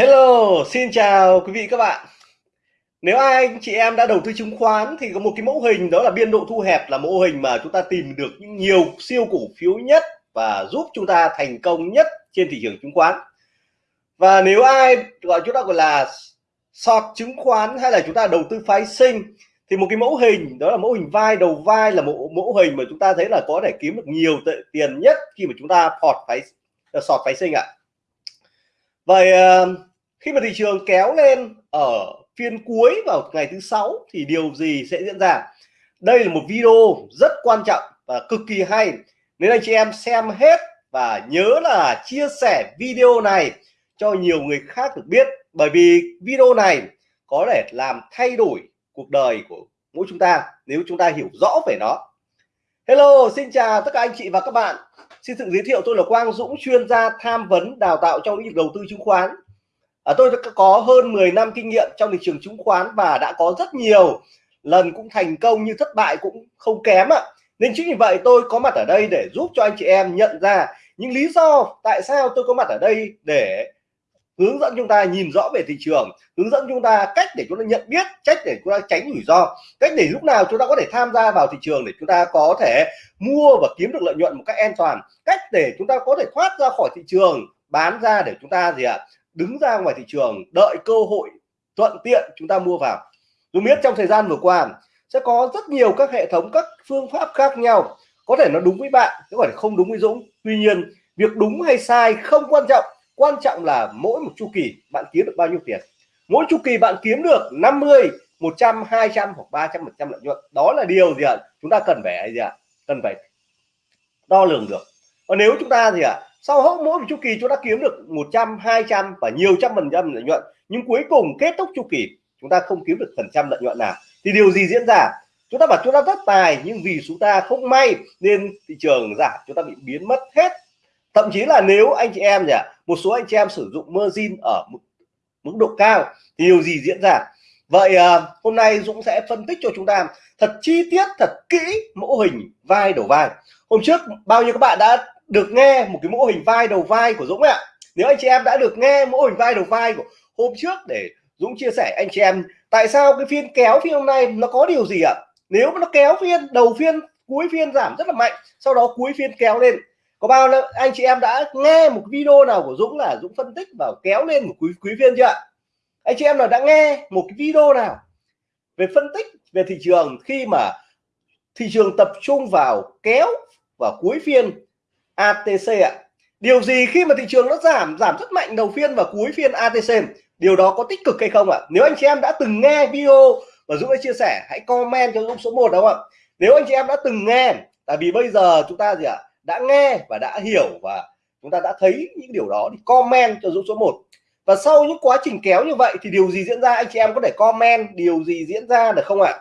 Hello, xin chào quý vị các bạn. Nếu ai anh chị em đã đầu tư chứng khoán thì có một cái mẫu hình đó là biên độ thu hẹp là mẫu hình mà chúng ta tìm được những nhiều siêu cổ phiếu nhất và giúp chúng ta thành công nhất trên thị trường chứng khoán. Và nếu ai gọi chúng ta gọi là short chứng khoán hay là chúng ta đầu tư phái sinh thì một cái mẫu hình đó là mẫu hình vai đầu vai là một mẫu hình mà chúng ta thấy là có thể kiếm được nhiều tiền nhất khi mà chúng ta phọt phái sọt phái sinh ạ. Vậy uh, khi mà thị trường kéo lên ở phiên cuối vào ngày thứ sáu thì điều gì sẽ diễn ra? Đây là một video rất quan trọng và cực kỳ hay. Nên anh chị em xem hết và nhớ là chia sẻ video này cho nhiều người khác được biết. Bởi vì video này có thể làm thay đổi cuộc đời của mỗi chúng ta nếu chúng ta hiểu rõ về nó. Hello, xin chào tất cả anh chị và các bạn. Xin tự giới thiệu tôi là Quang Dũng, chuyên gia tham vấn đào tạo trong lĩnh vực đầu tư chứng khoán à, tôi có hơn 10 năm kinh nghiệm trong thị trường chứng khoán và đã có rất nhiều lần cũng thành công như thất bại cũng không kém ạ. Nên chính vì vậy tôi có mặt ở đây để giúp cho anh chị em nhận ra những lý do tại sao tôi có mặt ở đây để hướng dẫn chúng ta nhìn rõ về thị trường hướng dẫn chúng ta cách để chúng ta nhận biết cách để chúng ta tránh rủi ro cách để lúc nào chúng ta có thể tham gia vào thị trường để chúng ta có thể mua và kiếm được lợi nhuận một cách an toàn cách để chúng ta có thể thoát ra khỏi thị trường bán ra để chúng ta gì ạ à, đứng ra ngoài thị trường, đợi cơ hội thuận tiện chúng ta mua vào. Tôi biết trong thời gian vừa qua sẽ có rất nhiều các hệ thống, các phương pháp khác nhau. Có thể nó đúng với bạn, có thể không đúng với Dũng. Tuy nhiên, việc đúng hay sai không quan trọng. Quan trọng là mỗi một chu kỳ bạn kiếm được bao nhiêu tiền. Mỗi chu kỳ bạn kiếm được 50 100 200 hoặc 300 phần trăm lợi nhuận. Đó là điều gì ạ? Chúng ta cần phải gì ạ? Cần phải đo lường được. Còn nếu chúng ta gì ạ? Sau mỗi một chu kỳ chúng ta kiếm được 100 200 và nhiều trăm phần trăm lợi nhuận. Nhưng cuối cùng kết thúc chu kỳ chúng ta không kiếm được phần trăm lợi nhuận nào. Thì điều gì diễn ra? Chúng ta bảo chúng ta rất tài nhưng vì chúng ta không may nên thị trường giảm chúng ta bị biến mất hết. Thậm chí là nếu anh chị em nhỉ một số anh chị em sử dụng margin ở mức, mức độ cao thì điều gì diễn ra? Vậy à, hôm nay Dũng sẽ phân tích cho chúng ta thật chi tiết thật kỹ mẫu hình vai đầu vai. Hôm trước bao nhiêu các bạn đã được nghe một cái mô hình vai đầu vai của Dũng ạ. Nếu anh chị em đã được nghe mô hình vai đầu vai của hôm trước để Dũng chia sẻ, anh chị em, tại sao cái phiên kéo phiên hôm nay nó có điều gì ạ? Nếu mà nó kéo phiên, đầu phiên, cuối phiên giảm rất là mạnh, sau đó cuối phiên kéo lên. Có bao nhiêu anh chị em đã nghe một video nào của Dũng là Dũng phân tích vào kéo lên một quý quý phiên chưa ạ? Anh chị em nào đã nghe một cái video nào về phân tích về thị trường khi mà thị trường tập trung vào kéo vào cuối phiên ATC ạ. Điều gì khi mà thị trường nó giảm giảm rất mạnh đầu phiên và cuối phiên ATC điều đó có tích cực hay không ạ? Nếu anh chị em đã từng nghe video và Dũng đã chia sẻ, hãy comment cho Dũng số 1 đúng không ạ? Nếu anh chị em đã từng nghe, tại vì bây giờ chúng ta gì ạ? Đã nghe và đã hiểu và chúng ta đã thấy những điều đó thì comment cho Dũng số 1 và sau những quá trình kéo như vậy thì điều gì diễn ra? Anh chị em có thể comment điều gì diễn ra được không ạ?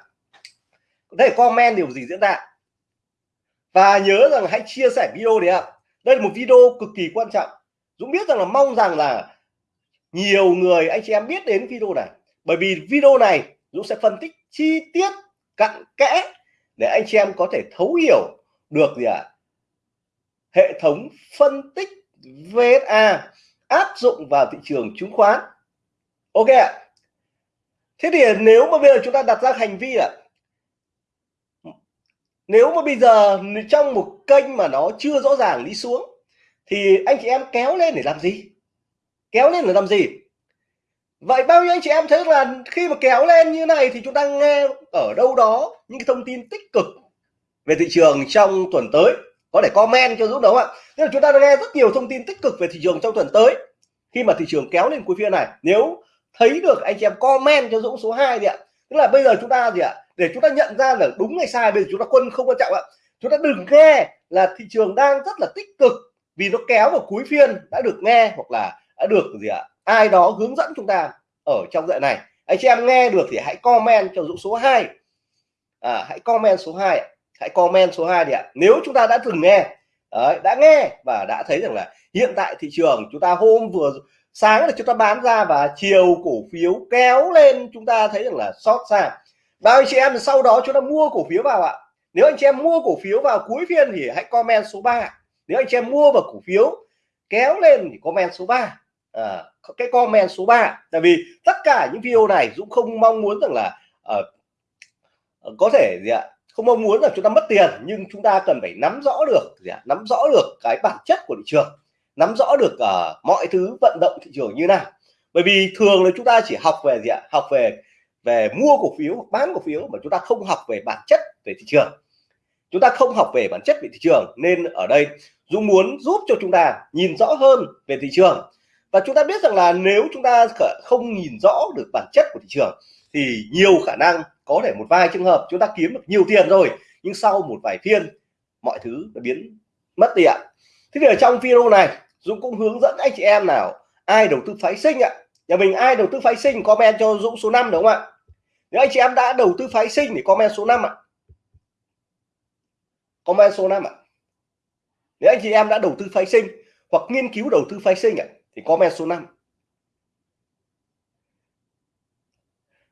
Có thể comment điều gì diễn ra? Và nhớ rằng hãy chia sẻ video đấy ạ. Đây là một video cực kỳ quan trọng. Dũng biết rằng là mong rằng là nhiều người, anh chị em biết đến video này. Bởi vì video này, Dũng sẽ phân tích chi tiết, cặn kẽ để anh chị em có thể thấu hiểu được gì ạ? À? hệ thống phân tích VSA áp dụng vào thị trường chứng khoán. Ok ạ. Thế thì nếu mà bây giờ chúng ta đặt ra hành vi là nếu mà bây giờ trong một kênh mà nó chưa rõ ràng đi xuống, thì anh chị em kéo lên để làm gì? Kéo lên để làm gì? Vậy bao nhiêu anh chị em thấy là khi mà kéo lên như này thì chúng ta nghe ở đâu đó những cái thông tin tích cực về thị trường trong tuần tới. Có thể comment cho Dũng đúng không ạ. Tức là chúng ta đã nghe rất nhiều thông tin tích cực về thị trường trong tuần tới khi mà thị trường kéo lên cuối phiên này. Nếu thấy được anh chị em comment cho Dũng số 2 đi ạ. Tức là bây giờ chúng ta gì ạ? Để chúng ta nhận ra là đúng hay sai bây giờ chúng ta quân không quan trọng ạ. Chúng ta đừng nghe là thị trường đang rất là tích cực vì nó kéo vào cuối phiên đã được nghe hoặc là đã được gì ạ ai đó hướng dẫn chúng ta ở trong dạy này. Anh chị em nghe được thì hãy comment cho Dũng số 2 à, hãy comment số 2 hãy comment số 2 đi ạ. Nếu chúng ta đã từng nghe đấy, đã nghe và đã thấy rằng là hiện tại thị trường chúng ta hôm vừa sáng là chúng ta bán ra và chiều cổ phiếu kéo lên chúng ta thấy rằng là sót ra và anh chị em sau đó chúng ta mua cổ phiếu vào ạ. Nếu anh chị em mua cổ phiếu vào cuối phiên thì hãy comment số 3 nếu anh chị em mua vào cổ phiếu kéo lên thì comment số 3 à, ờ, cái comment số 3 tại vì tất cả những video này Dũng không mong muốn rằng là uh, có thể gì ạ không mong muốn là chúng ta mất tiền nhưng chúng ta cần phải nắm rõ được gì ạ nắm rõ được cái bản chất của thị trường nắm rõ được uh, mọi thứ vận động thị trường như nào. Bởi vì thường là chúng ta chỉ học về gì ạ học về về mua cổ phiếu hoặc bán cổ phiếu mà chúng ta không học về bản chất về thị trường. Chúng ta không học về bản chất về thị trường nên ở đây Dũng muốn giúp cho chúng ta nhìn rõ hơn về thị trường. Và chúng ta biết rằng là nếu chúng ta không nhìn rõ được bản chất của thị trường thì nhiều khả năng có thể một vài trường hợp chúng ta kiếm được nhiều tiền rồi, nhưng sau một vài phiên, mọi thứ đã biến mất đi ạ. Thế thì ở trong video này, Dũng cũng hướng dẫn anh chị em nào, ai đầu tư phái sinh ạ nhà mình ai đầu tư phái sinh, comment cho Dũng số 5 đúng không ạ? Nếu anh chị em đã đầu tư phái sinh thì comment số 5 ạ. Comment số 5 ạ. Nếu anh chị em đã đầu tư phái sinh hoặc nghiên cứu đầu tư phái sinh ạ, thì comment số 5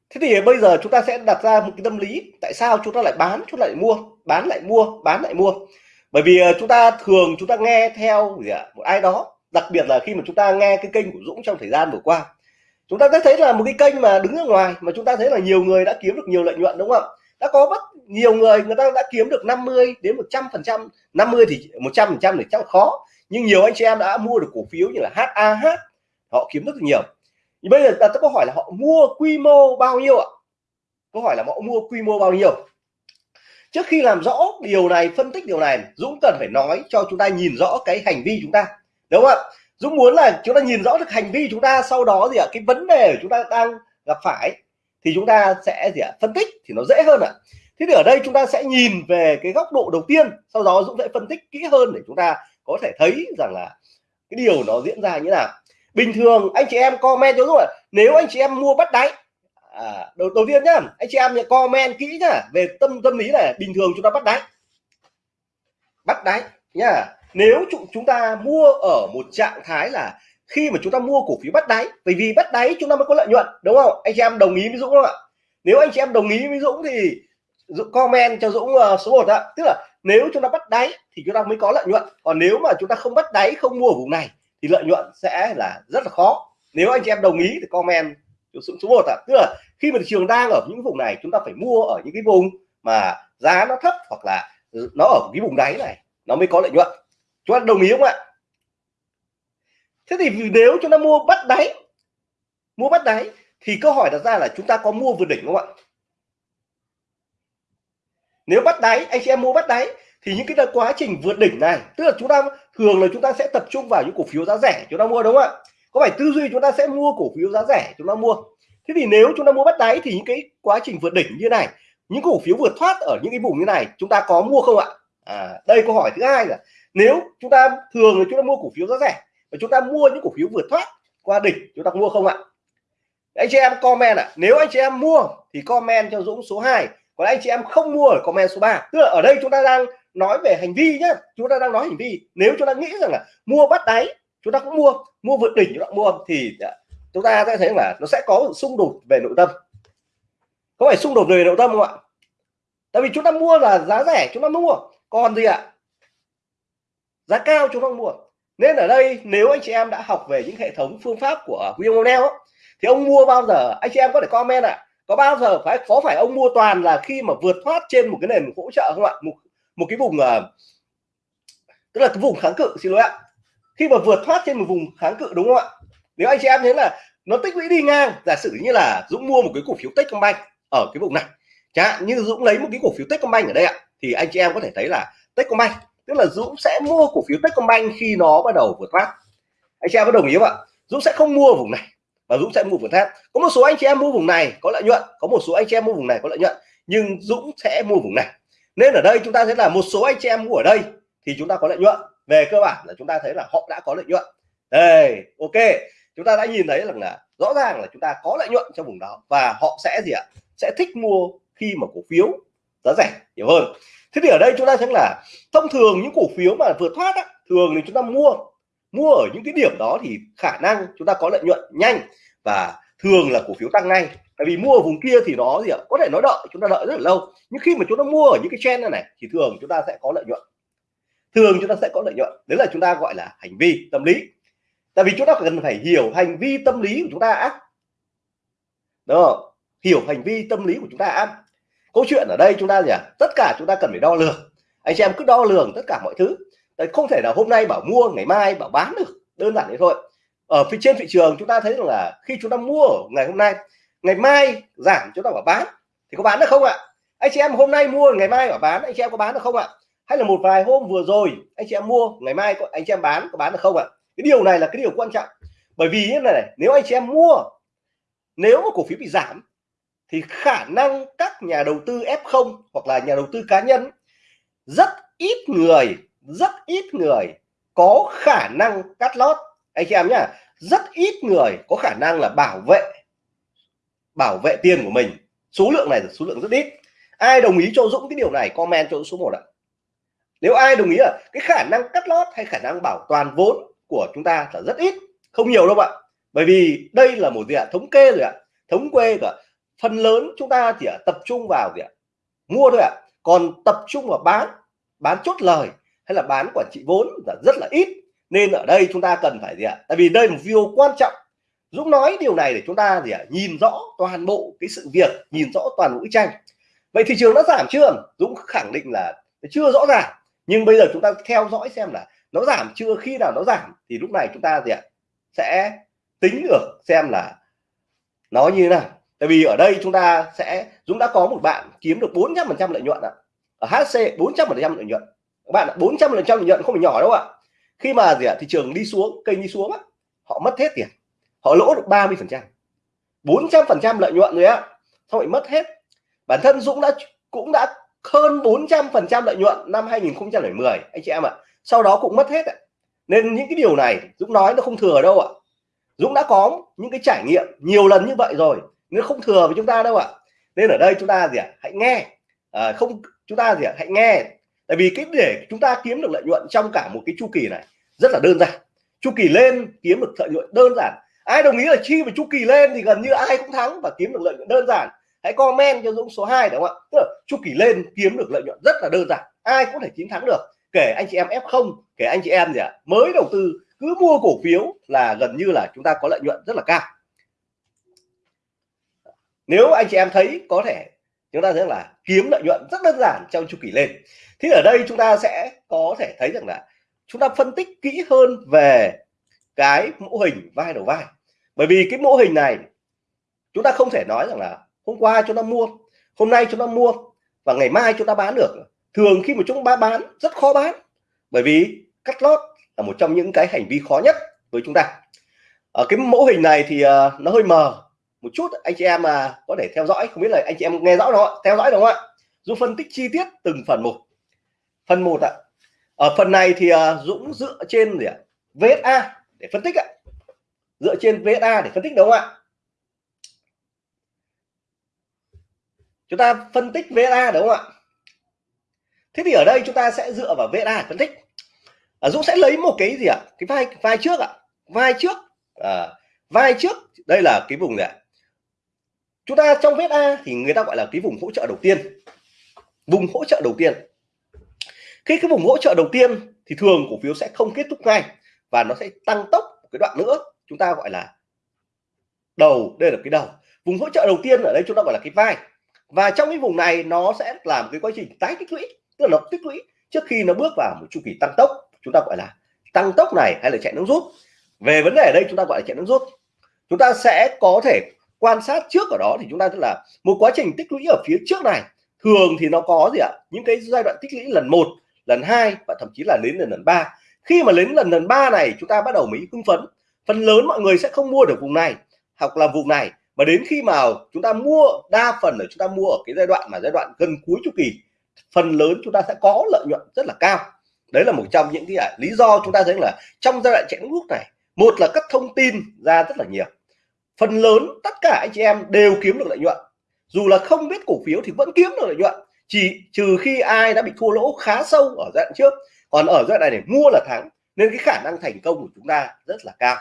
thế thì bây giờ chúng ta sẽ đặt ra một cái tâm lý, tại sao chúng ta lại bán, chúng ta lại mua, bán lại mua, bán lại mua? Bởi vì ờ, chúng ta thường chúng ta nghe theo gì ạ? Một ai đó, đặc biệt là khi mà chúng ta nghe cái kênh của Dũng trong thời gian vừa qua chúng ta sẽ thấy là một cái kênh mà đứng ở ngoài mà chúng ta thấy là nhiều người đã kiếm được nhiều lợi nhuận, đúng không? Ạ đã có rất nhiều người người ta đã kiếm được 50 đến 100 phần trăm 50 thì 100 phần trăm thì chắc khó. Nhưng nhiều anh chị em đã mua được cổ phiếu như là HAH họ kiếm rất là nhiều. Thì bây giờ đặt câu hỏi là họ mua quy mô bao nhiêu ạ? Câu hỏi là họ mua quy mô bao nhiêu? Trước khi làm rõ điều này, phân tích điều này, Dũng cần phải nói cho chúng ta nhìn rõ cái hành vi chúng ta, đúng không ạ? Dũng muốn là chúng ta nhìn rõ được hành vi chúng ta sau đó gì ạ? Cái vấn đề chúng ta đang gặp phải thì chúng ta sẽ gì ạ? Phân tích thì nó dễ hơn ạ. Thế thì ở đây chúng ta sẽ nhìn về cái góc độ đầu tiên sau đó Dũng sẽ phân tích kỹ hơn để chúng ta có thể thấy rằng là cái điều nó diễn ra như nào. Bình thường anh chị em comment cho Dũng ạ nếu anh chị em mua bắt đáy à, đầu đầu tiên nhá anh chị em nhớ comment kỹ nhá về tâm tâm lý này bình thường chúng ta bắt đáy. Bắt đáy nhá nếu chúng ta mua ở một trạng thái là khi mà chúng ta mua cổ phiếu bắt đáy bởi vì bắt đáy chúng ta mới có lợi nhuận đúng không? Anh chị em đồng ý với Dũng không ạ? Nếu anh chị em đồng ý với Dũng thì Dũng comment cho Dũng uh, số 1 ạ. Tức là nếu chúng ta bắt đáy thì chúng ta mới có lợi nhuận. Còn nếu mà chúng ta không bắt đáy không mua ở vùng này thì lợi nhuận sẽ là rất là khó. Nếu anh chị em đồng ý thì comment cho Dũng số 1 ạ. Tức là khi mà thị trường đang ở những vùng này chúng ta phải mua ở những cái vùng mà giá nó thấp hoặc là nó ở cái vùng đáy này nó mới có lợi nhuận chúng ta đồng ý không ạ? Thế thì nếu chúng ta mua bắt đáy mua bắt đáy thì câu hỏi đặt ra là chúng ta có mua vượt đỉnh không ạ? Nếu bắt đáy anh chị em mua bắt đáy thì những cái quá trình vượt đỉnh này tức là chúng ta thường là chúng ta sẽ tập trung vào những cổ phiếu giá rẻ chúng ta mua đúng không ạ? Có phải tư duy chúng ta sẽ mua cổ phiếu giá rẻ chúng ta mua? Thế thì nếu chúng ta mua bắt đáy thì những cái quá trình vượt đỉnh như này những cổ phiếu vượt thoát ở những cái vùng như này chúng ta có mua không ạ? À, đây câu hỏi thứ hai là nếu chúng ta thường là chúng ta mua cổ phiếu giá rẻ và chúng ta mua những cổ phiếu vượt thoát qua đỉnh chúng ta mua không ạ anh chị em comment ạ à, nếu anh chị em mua thì comment cho Dũng số 2 còn anh chị em không mua ở comment số 3 tức là ở đây chúng ta đang nói về hành vi nhé chúng ta đang nói hành vi nếu chúng ta nghĩ rằng là mua bắt đáy chúng ta cũng mua mua vượt đỉnh chúng ta mua thì chúng ta sẽ thấy là nó sẽ có xung đột về nội tâm có phải xung đột về nội tâm không ạ tại vì chúng ta mua là giá rẻ chúng ta mua còn gì ạ giá cao chúng ta mua. Nên ở đây nếu anh chị em đã học về những hệ thống phương pháp của William O'Neill thì ông mua bao giờ? Anh chị em có thể comment ạ. À, có bao giờ phải có phải ông mua toàn là khi mà vượt thoát trên một cái nền hỗ trợ không ạ? Một một cái vùng uh, tức là cái vùng kháng cự xin lỗi ạ. Khi mà vượt thoát trên một vùng kháng cự đúng không ạ? Nếu anh chị em thấy là nó tích lũy đi ngang giả sử như là Dũng mua một cái cổ phiếu Techcombank ở cái vùng này chẳng hạn như Dũng lấy một cái cổ phiếu Techcombank ở đây ạ thì anh chị em có thể thấy là Techcombank tức là Dũng sẽ mua cổ phiếu Techcombank khi nó bắt đầu vượt thoát anh chị em có đồng ý không ạ? Dũng sẽ không mua vùng này, và Dũng sẽ mua vượt thoát có một số anh chị em mua vùng này có lợi nhuận, có một số anh chị em mua vùng này có lợi nhuận, nhưng Dũng sẽ mua vùng này. Nên ở đây chúng ta thấy là một số anh chị em mua ở đây thì chúng ta có lợi nhuận. Về cơ bản là chúng ta thấy là họ đã có lợi nhuận. Đây, ok. Chúng ta đã nhìn thấy rằng là rõ ràng là chúng ta có lợi nhuận trong vùng đó, và họ sẽ gì ạ? Sẽ thích mua khi mà cổ phiếu giá rẻ nhiều hơn thế thì ở đây chúng ta thấy là thông thường những cổ phiếu mà vượt thoát á, thường thì chúng ta mua mua ở những cái điểm đó thì khả năng chúng ta có lợi nhuận nhanh và thường là cổ phiếu tăng ngay tại vì mua ở vùng kia thì nó gì ạ có thể nó đợi chúng ta đợi rất là lâu nhưng khi mà chúng ta mua ở những cái trend này, này thì thường chúng ta sẽ có lợi nhuận thường chúng ta sẽ có lợi nhuận đấy là chúng ta gọi là hành vi tâm lý tại vì chúng ta cần phải hiểu hành vi tâm lý của chúng ta đúng không hiểu hành vi tâm lý của chúng ta câu chuyện ở đây chúng ta gì à tất cả chúng ta cần phải đo lường. Anh chị em cứ đo lường tất cả mọi thứ. Đấy, không thể là hôm nay bảo mua ngày mai bảo bán được. Đơn giản thế thôi. Ở phía trên thị trường chúng ta thấy rằng là khi chúng ta mua ngày hôm nay ngày mai giảm chúng ta bảo bán thì có bán được không ạ? Anh chị em hôm nay mua ngày mai bảo bán anh chị em có bán được không ạ? Hay là một vài hôm vừa rồi anh chị em mua ngày mai anh chị em bán có bán được không ạ? Cái điều này là cái điều quan trọng. Bởi vì như này, này nếu anh chị em mua nếu mà cổ phiếu bị giảm thì khả năng các nhà đầu tư F0 hoặc là nhà đầu tư cá nhân, rất ít người, rất ít người có khả năng cắt lót. Anh chị em nhá, rất ít người có khả năng là bảo vệ bảo vệ tiền của mình. Số lượng này là số lượng rất ít. Ai đồng ý cho Dũng cái điều này, comment cho số 1 ạ. Nếu ai đồng ý là cái khả năng cắt lót hay khả năng bảo toàn vốn của chúng ta là rất ít, không nhiều đâu ạ. Bởi vì đây là một gì ạ? Thống kê rồi ạ. Thống kê cả phần lớn chúng ta chỉ tập trung vào gì ạ mua thôi ạ. Còn tập trung vào bán bán chốt lời hay là bán quản trị vốn là rất là ít. Nên ở đây chúng ta cần phải gì ạ? Tại vì đây là một video quan trọng. Dũng nói điều này để chúng ta gì ạ? Nhìn rõ toàn bộ cái sự việc, nhìn rõ toàn bộ bức tranh. Vậy thị trường nó giảm chưa? Dũng khẳng định là chưa rõ ràng. Nhưng bây giờ chúng ta theo dõi xem là nó giảm chưa? Khi nào nó giảm thì lúc này chúng ta gì ạ? Sẽ tính được xem là nó như thế nào tại vì ở đây chúng ta sẽ, Dũng đã có một bạn kiếm được 400 phần trăm lợi nhuận ạ. Ở HC 400 phần trăm lợi nhuận. Các bạn 400 phần trăm lợi nhuận không phải nhỏ đâu ạ. Khi mà gì ạ, thị trường đi xuống, kênh đi xuống á, họ mất hết tiền. Họ lỗ được 30 phần trăm. 400 phần trăm lợi nhuận rồi á, xong lại mất hết. Bản thân Dũng đã, cũng đã hơn 400 phần trăm lợi nhuận năm 2010 anh chị em ạ. Sau đó cũng mất hết ạ. Nên những cái điều này, Dũng nói nó không thừa đâu ạ. Dũng đã có những cái trải nghiệm nhiều lần như vậy rồi nó không thừa với chúng ta đâu ạ. Nên ở đây chúng ta gì ạ? Hãy nghe. À, không chúng ta gì ạ? Hãy nghe. Tại vì cái để chúng ta kiếm được lợi nhuận trong cả một cái chu kỳ này rất là đơn giản. Chu kỳ lên kiếm được lợi nhuận đơn giản. Ai đồng ý là chi vào chu kỳ lên thì gần như ai cũng thắng và kiếm được lợi nhuận đơn giản. Hãy comment cho Dũng số 2 đúng không ạ? Tức là chu kỳ lên kiếm được lợi nhuận rất là đơn giản. Ai cũng thể chiến thắng được. Kể anh chị em F0 kể anh chị em gì ạ? Mới đầu tư cứ mua cổ phiếu là gần như là chúng ta có lợi nhuận rất là cao nếu anh chị em thấy có thể chúng ta thấy là kiếm lợi nhuận rất đơn giản trong chu kỳ lên. Thì ở đây chúng ta sẽ có thể thấy rằng là chúng ta phân tích kỹ hơn về cái mô hình vai đầu vai. Bởi vì cái mô hình này chúng ta không thể nói rằng là hôm qua chúng ta mua hôm nay chúng ta mua và ngày mai chúng ta bán được. Thường khi mà chúng ta bán rất khó bán. Bởi vì cắt lót là một trong những cái hành vi khó nhất với chúng ta. Ở cái mô hình này thì uh, nó hơi mờ một chút anh chị em mà có thể theo dõi không biết là anh chị em nghe rõ đó theo dõi đúng không ạ? Dũng phân tích chi tiết từng phần một. Phần một ạ. Ở phần này thì à, Dũng dựa trên gì ạ? VSA để phân tích ạ. Dựa trên VSA để phân tích đúng không ạ? Chúng ta phân tích VSA đúng không ạ? Thế thì ở đây chúng ta sẽ dựa vào VSA để phân tích. À, Dũng sẽ lấy một cái gì ạ? Cái vai vai trước ạ. Vai trước à, vai trước đây là cái vùng này chúng ta trong vết a thì người ta gọi là cái vùng hỗ trợ đầu tiên. Vùng hỗ trợ đầu tiên. Khi cái vùng hỗ trợ đầu tiên thì thường cổ phiếu sẽ không kết thúc ngay và nó sẽ tăng tốc một cái đoạn nữa. Chúng ta gọi là đầu, đây là cái đầu. Vùng hỗ trợ đầu tiên ở đây chúng ta gọi là cái vai. Và trong cái vùng này nó sẽ làm cái quá trình tái tích lũy, tức là nó tích lũy trước khi nó bước vào một chu kỳ tăng tốc. Chúng ta gọi là tăng tốc này hay là chạy nước rút. Về vấn đề ở đây chúng ta gọi là chạy nước rút. Chúng ta sẽ có thể quan sát trước ở đó thì chúng ta tức là một quá trình tích lũy ở phía trước này, thường thì nó có gì ạ? Những cái giai đoạn tích lũy lần một, lần hai và thậm chí là đến lần lần ba. Khi mà đến lần lần ba này, chúng ta bắt đầu mới hưng phấn. Phần lớn mọi người sẽ không mua được vùng này hoặc là vùng này. Mà đến khi mà chúng ta mua đa phần là chúng ta mua ở cái giai đoạn mà giai đoạn gần cuối chu kỳ, phần lớn chúng ta sẽ có lợi nhuận rất là cao. Đấy là một trong những cái à, lý do chúng ta thấy là trong giai đoạn chạy nước này, một là các thông tin ra rất là nhiều phần lớn tất cả anh chị em đều kiếm được lợi nhuận. Dù là không biết cổ phiếu thì vẫn kiếm được lợi nhuận. Chỉ trừ khi ai đã bị thua lỗ khá sâu ở giai đoạn trước. Còn ở giai đoạn này để mua là thắng, nên cái khả năng thành công của chúng ta rất là cao.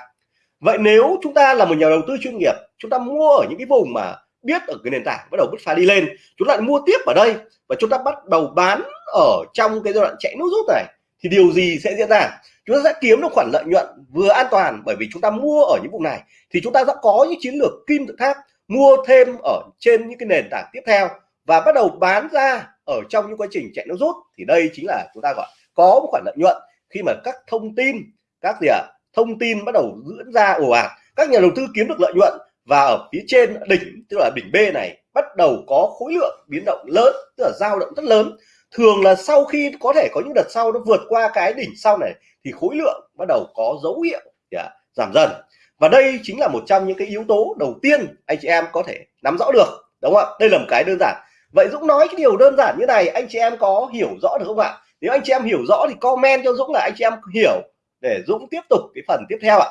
Vậy nếu chúng ta là một nhà đầu tư chuyên nghiệp, chúng ta mua ở những cái vùng mà biết ở cái nền tảng bắt đầu bứt phá đi lên, chúng ta lại mua tiếp ở đây và chúng ta bắt đầu bán ở trong cái giai đoạn chạy nút rút này, thì điều gì sẽ diễn ra? Chúng ta sẽ kiếm được khoản lợi nhuận vừa an toàn bởi vì chúng ta mua ở những vùng này. Thì chúng ta sẽ có những chiến lược kim tự tháp mua thêm ở trên những cái nền tảng tiếp theo và bắt đầu bán ra ở trong những quá trình chạy nó rút. Thì đây chính là chúng ta gọi có một khoản lợi nhuận khi mà các thông tin các gì ạ? À, thông tin bắt đầu diễn ra ồ ạt. Các nhà đầu tư kiếm được lợi nhuận và ở phía trên đỉnh tức là đỉnh B này bắt đầu có khối lượng biến động lớn tức là dao động rất lớn thường là sau khi có thể có những đợt sau nó vượt qua cái đỉnh sau này thì khối lượng bắt đầu có dấu hiệu yeah, giảm dần. Và đây chính là một trong những cái yếu tố đầu tiên anh chị em có thể nắm rõ được đúng không ạ? Đây là một cái đơn giản. Vậy Dũng nói cái điều đơn giản như này anh chị em có hiểu rõ được không ạ? Nếu anh chị em hiểu rõ thì comment cho Dũng là anh chị em hiểu để Dũng tiếp tục cái phần tiếp theo ạ.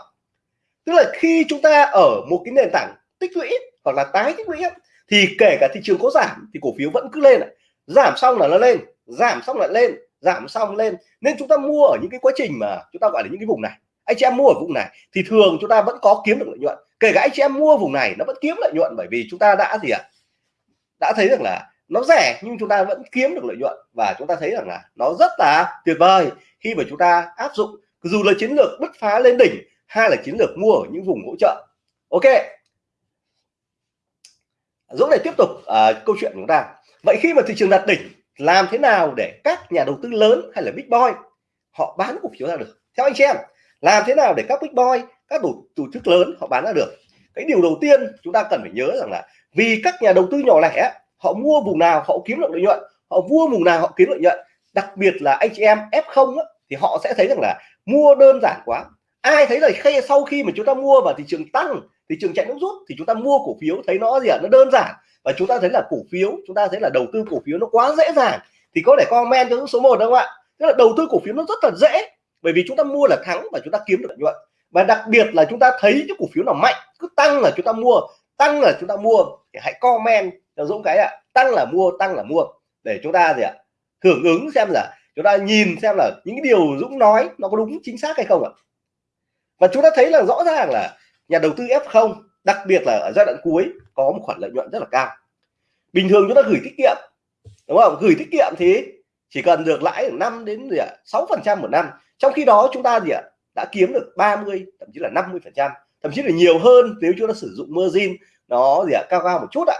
Tức là khi chúng ta ở một cái nền tảng tích lũy hoặc là tái tích lũy thì kể cả thị trường có giảm thì cổ phiếu vẫn cứ lên ạ giảm xong là nó lên giảm xong lại lên giảm xong lên. Nên chúng ta mua ở những cái quá trình mà chúng ta gọi là những cái vùng này. Anh chị em mua ở vùng này thì thường chúng ta vẫn có kiếm được lợi nhuận. Kể cả anh chị em mua vùng này nó vẫn kiếm lợi nhuận bởi vì chúng ta đã gì ạ? À? đã thấy rằng là nó rẻ nhưng chúng ta vẫn kiếm được lợi nhuận và chúng ta thấy rằng là nó rất là tuyệt vời khi mà chúng ta áp dụng. Dù là chiến lược bứt phá lên đỉnh hay là chiến lược mua ở những vùng hỗ trợ. Ok. Dũng này tiếp tục uh, câu chuyện của chúng ta vậy khi mà thị trường đạt đỉnh làm thế nào để các nhà đầu tư lớn hay là big boy họ bán cổ phiếu ra được? Theo anh chị em làm thế nào để các big boy các tổ, tổ chức lớn họ bán ra được? Cái điều đầu tiên chúng ta cần phải nhớ rằng là vì các nhà đầu tư nhỏ lẻ họ mua vùng nào họ kiếm được lợi nhuận họ mua vùng nào họ kiếm lợi nhuận. Đặc biệt là anh chị em F0 á, thì họ sẽ thấy rằng là mua đơn giản quá ai thấy là khi sau khi mà chúng ta mua vào thị trường tăng thị trường chạy nước rút thì chúng ta mua cổ phiếu thấy nó gì ạ nó đơn giản và chúng ta thấy là cổ phiếu chúng ta thấy là đầu tư cổ phiếu nó quá dễ dàng thì có thể comment cho số 1 đúng không ạ tức là đầu tư cổ phiếu nó rất là dễ bởi vì chúng ta mua là thắng và chúng ta kiếm được lợi nhuận và đặc biệt là chúng ta thấy những cổ phiếu nào mạnh cứ tăng là chúng ta mua tăng là chúng ta mua thì hãy comment cho Dũng cái ạ tăng là mua tăng là mua để chúng ta gì ạ hưởng ứng xem là chúng ta nhìn xem là những điều Dũng nói nó có đúng chính xác hay không ạ và chúng ta thấy là rõ ràng là nhà đầu tư F0 đặc biệt là ở giai đoạn cuối, có một khoản lợi nhuận rất là cao. Bình thường chúng ta gửi tiết kiệm, đúng không? Gửi tiết kiệm thì chỉ cần được lãi 5 đến gì ạ? sáu phần trăm một năm. Trong khi đó chúng ta gì ạ? Đã kiếm được 30 thậm chí là 50 phần trăm. Thậm chí là nhiều hơn nếu chúng ta sử dụng margin nó gì ạ? Cao cao một chút ạ.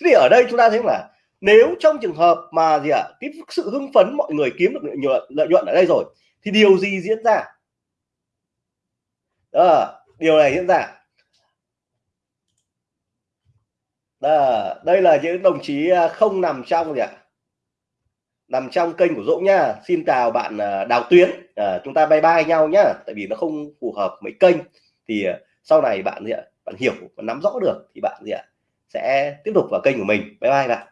Thế thì ở đây chúng ta thấy là nếu trong trường hợp mà gì ạ? Cái sự hưng phấn mọi người kiếm được lợi nhuận lợi nhuận ở đây rồi, thì điều gì diễn ra? Đó, điều này diễn ra. Đó, đây là những đồng chí à, không nằm trong gì ạ? Nằm trong kênh của Dũng nha. xin chào bạn à, Đào Tuyến. À, chúng ta bye bye nhau nhá. Tại vì nó không phù hợp mấy kênh. Thì à, sau này bạn gì ạ? Bạn hiểu và nắm rõ được thì bạn gì ạ? Sẽ tiếp tục vào kênh của mình. Bye bye bạn.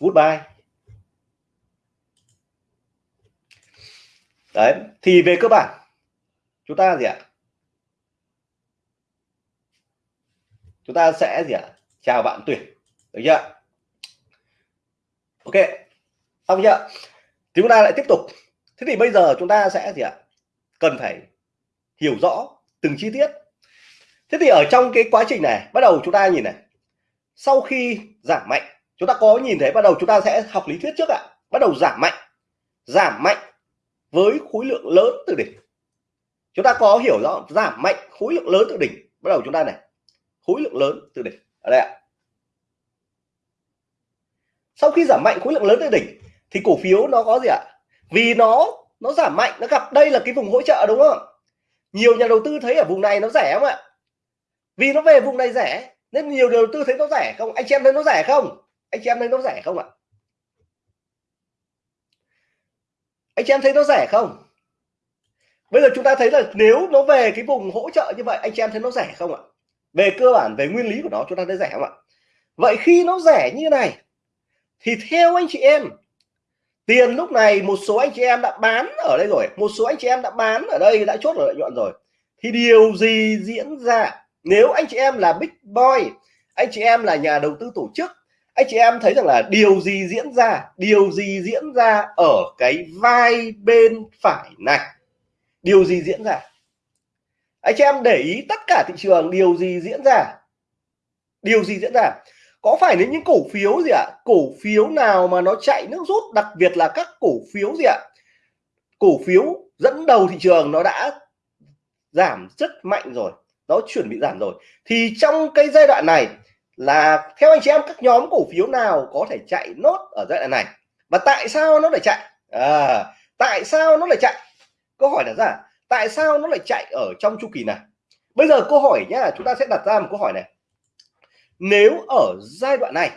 Goodbye. Đấy, thì về cơ bản, chúng ta gì ạ? Chúng ta sẽ gì ạ? Chào bạn tuyển, được chưa? Ok, xong chưa? Chúng ta lại tiếp tục. Thế thì bây giờ chúng ta sẽ gì ạ? Cần phải hiểu rõ từng chi tiết. Thế thì ở trong cái quá trình này, bắt đầu chúng ta nhìn này. Sau khi giảm mạnh, chúng ta có nhìn thấy bắt đầu chúng ta sẽ học lý thuyết trước ạ. Bắt đầu giảm mạnh giảm mạnh với khối lượng lớn từ đỉnh. Chúng ta có hiểu rõ giảm mạnh khối lượng lớn từ đỉnh. Bắt đầu chúng ta này, khối lượng lớn từ đỉnh. Ở đây ạ. Sau khi giảm mạnh khối lượng lớn từ đỉnh, thì cổ phiếu nó có gì ạ? Vì nó nó giảm mạnh, nó gặp đây là cái vùng hỗ trợ đúng không? Nhiều nhà đầu tư thấy ở vùng này nó rẻ không ạ? Vì nó về vùng này rẻ, nên nhiều nhà đầu tư thấy nó rẻ không? Anh chị em thấy nó rẻ không? Anh chị em thấy nó rẻ không ạ? Anh chị em thấy nó rẻ không? Bây giờ chúng ta thấy là nếu nó về cái vùng hỗ trợ như vậy, anh chị em thấy nó rẻ không ạ? Về cơ bản, về nguyên lý của nó, chúng ta thấy rẻ không ạ? Vậy khi nó rẻ như này, thì theo anh chị em, tiền lúc này một số anh chị em đã bán ở đây rồi, một số anh chị em đã bán ở đây, đã chốt ở lợi nhuận rồi. Thì điều gì diễn ra? Nếu anh chị em là big boy, anh chị em là nhà đầu tư tổ chức anh chị em thấy rằng là điều gì diễn ra, điều gì diễn ra ở cái vai bên phải này? Điều gì diễn ra? Anh chị em để ý tất cả thị trường điều gì diễn ra? Điều gì diễn ra? Có phải đến những cổ phiếu gì ạ? Cổ phiếu nào mà nó chạy nước rút, đặc biệt là các cổ phiếu gì ạ? Cổ phiếu dẫn đầu thị trường nó đã giảm rất mạnh rồi, nó chuẩn bị giảm rồi. Thì trong cái giai đoạn này là theo anh chị em các nhóm cổ phiếu nào có thể chạy nốt ở giai đoạn này? Và tại sao nó lại chạy? À, tại sao nó lại chạy? Câu hỏi đặt ra tại sao nó lại chạy ở trong chu kỳ này? Bây giờ câu hỏi nhá chúng ta sẽ đặt ra một câu hỏi này. Nếu ở giai đoạn này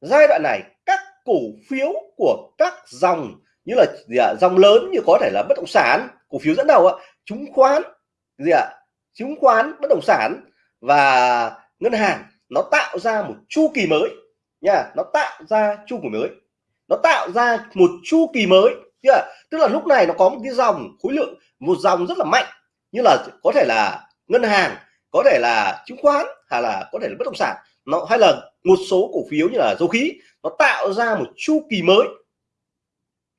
giai đoạn này các cổ phiếu của các dòng như là gì ạ? Dòng lớn như có thể là bất động sản cổ phiếu dẫn đầu ạ chứng khoán gì ạ? Chứng khoán bất động sản và ngân hàng nó tạo ra một chu kỳ mới nha nó tạo ra chu kỳ mới. Nó tạo ra một chu kỳ mới chưa tức là lúc này nó có một cái dòng khối lượng một dòng rất là mạnh. Như là có thể là ngân hàng có thể là chứng khoán hay là có thể là bất động sản. Nó hay là một số cổ phiếu như là dầu khí nó tạo ra một chu kỳ mới.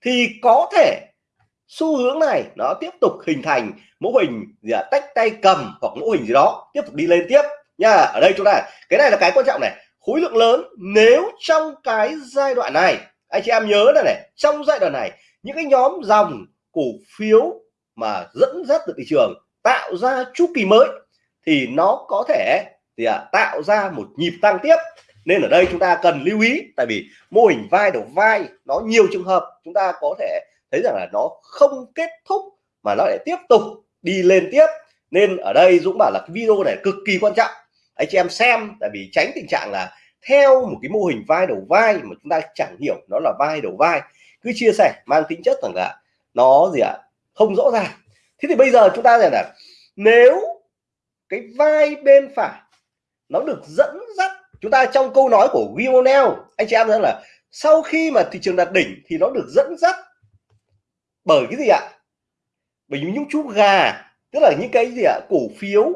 Thì có thể xu hướng này nó tiếp tục hình thành mẫu hình gì à, tách tay cầm hoặc mẫu hình gì đó tiếp tục đi lên tiếp nha ở đây chúng ta cái này là cái quan trọng này. Khối lượng lớn nếu trong cái giai đoạn này anh chị em nhớ này này trong giai đoạn này những cái nhóm dòng cổ phiếu mà dẫn dắt được thị trường tạo ra chu kỳ mới thì nó có thể thì à, tạo ra một nhịp tăng tiếp. Nên ở đây chúng ta cần lưu ý tại vì mô hình vai đầu vai nó nhiều trường hợp chúng ta có thể thấy rằng là nó không kết thúc mà nó lại tiếp tục đi lên tiếp. Nên ở đây Dũng bảo là cái video này cực kỳ quan trọng anh chị em xem tại vì tránh tình trạng là theo một cái mô hình vai đầu vai mà chúng ta chẳng hiểu nó là vai đầu vai cứ chia sẻ mang tính chất rằng là nó gì ạ à, không rõ ràng. Thế thì bây giờ chúng ta rằng là nếu cái vai bên phải nó được dẫn dắt chúng ta trong câu nói của Wionel anh chị em thấy là sau khi mà thị trường đạt đỉnh thì nó được dẫn dắt bởi cái gì ạ? Bởi những chú gà tức là những cái gì ạ? Cổ phiếu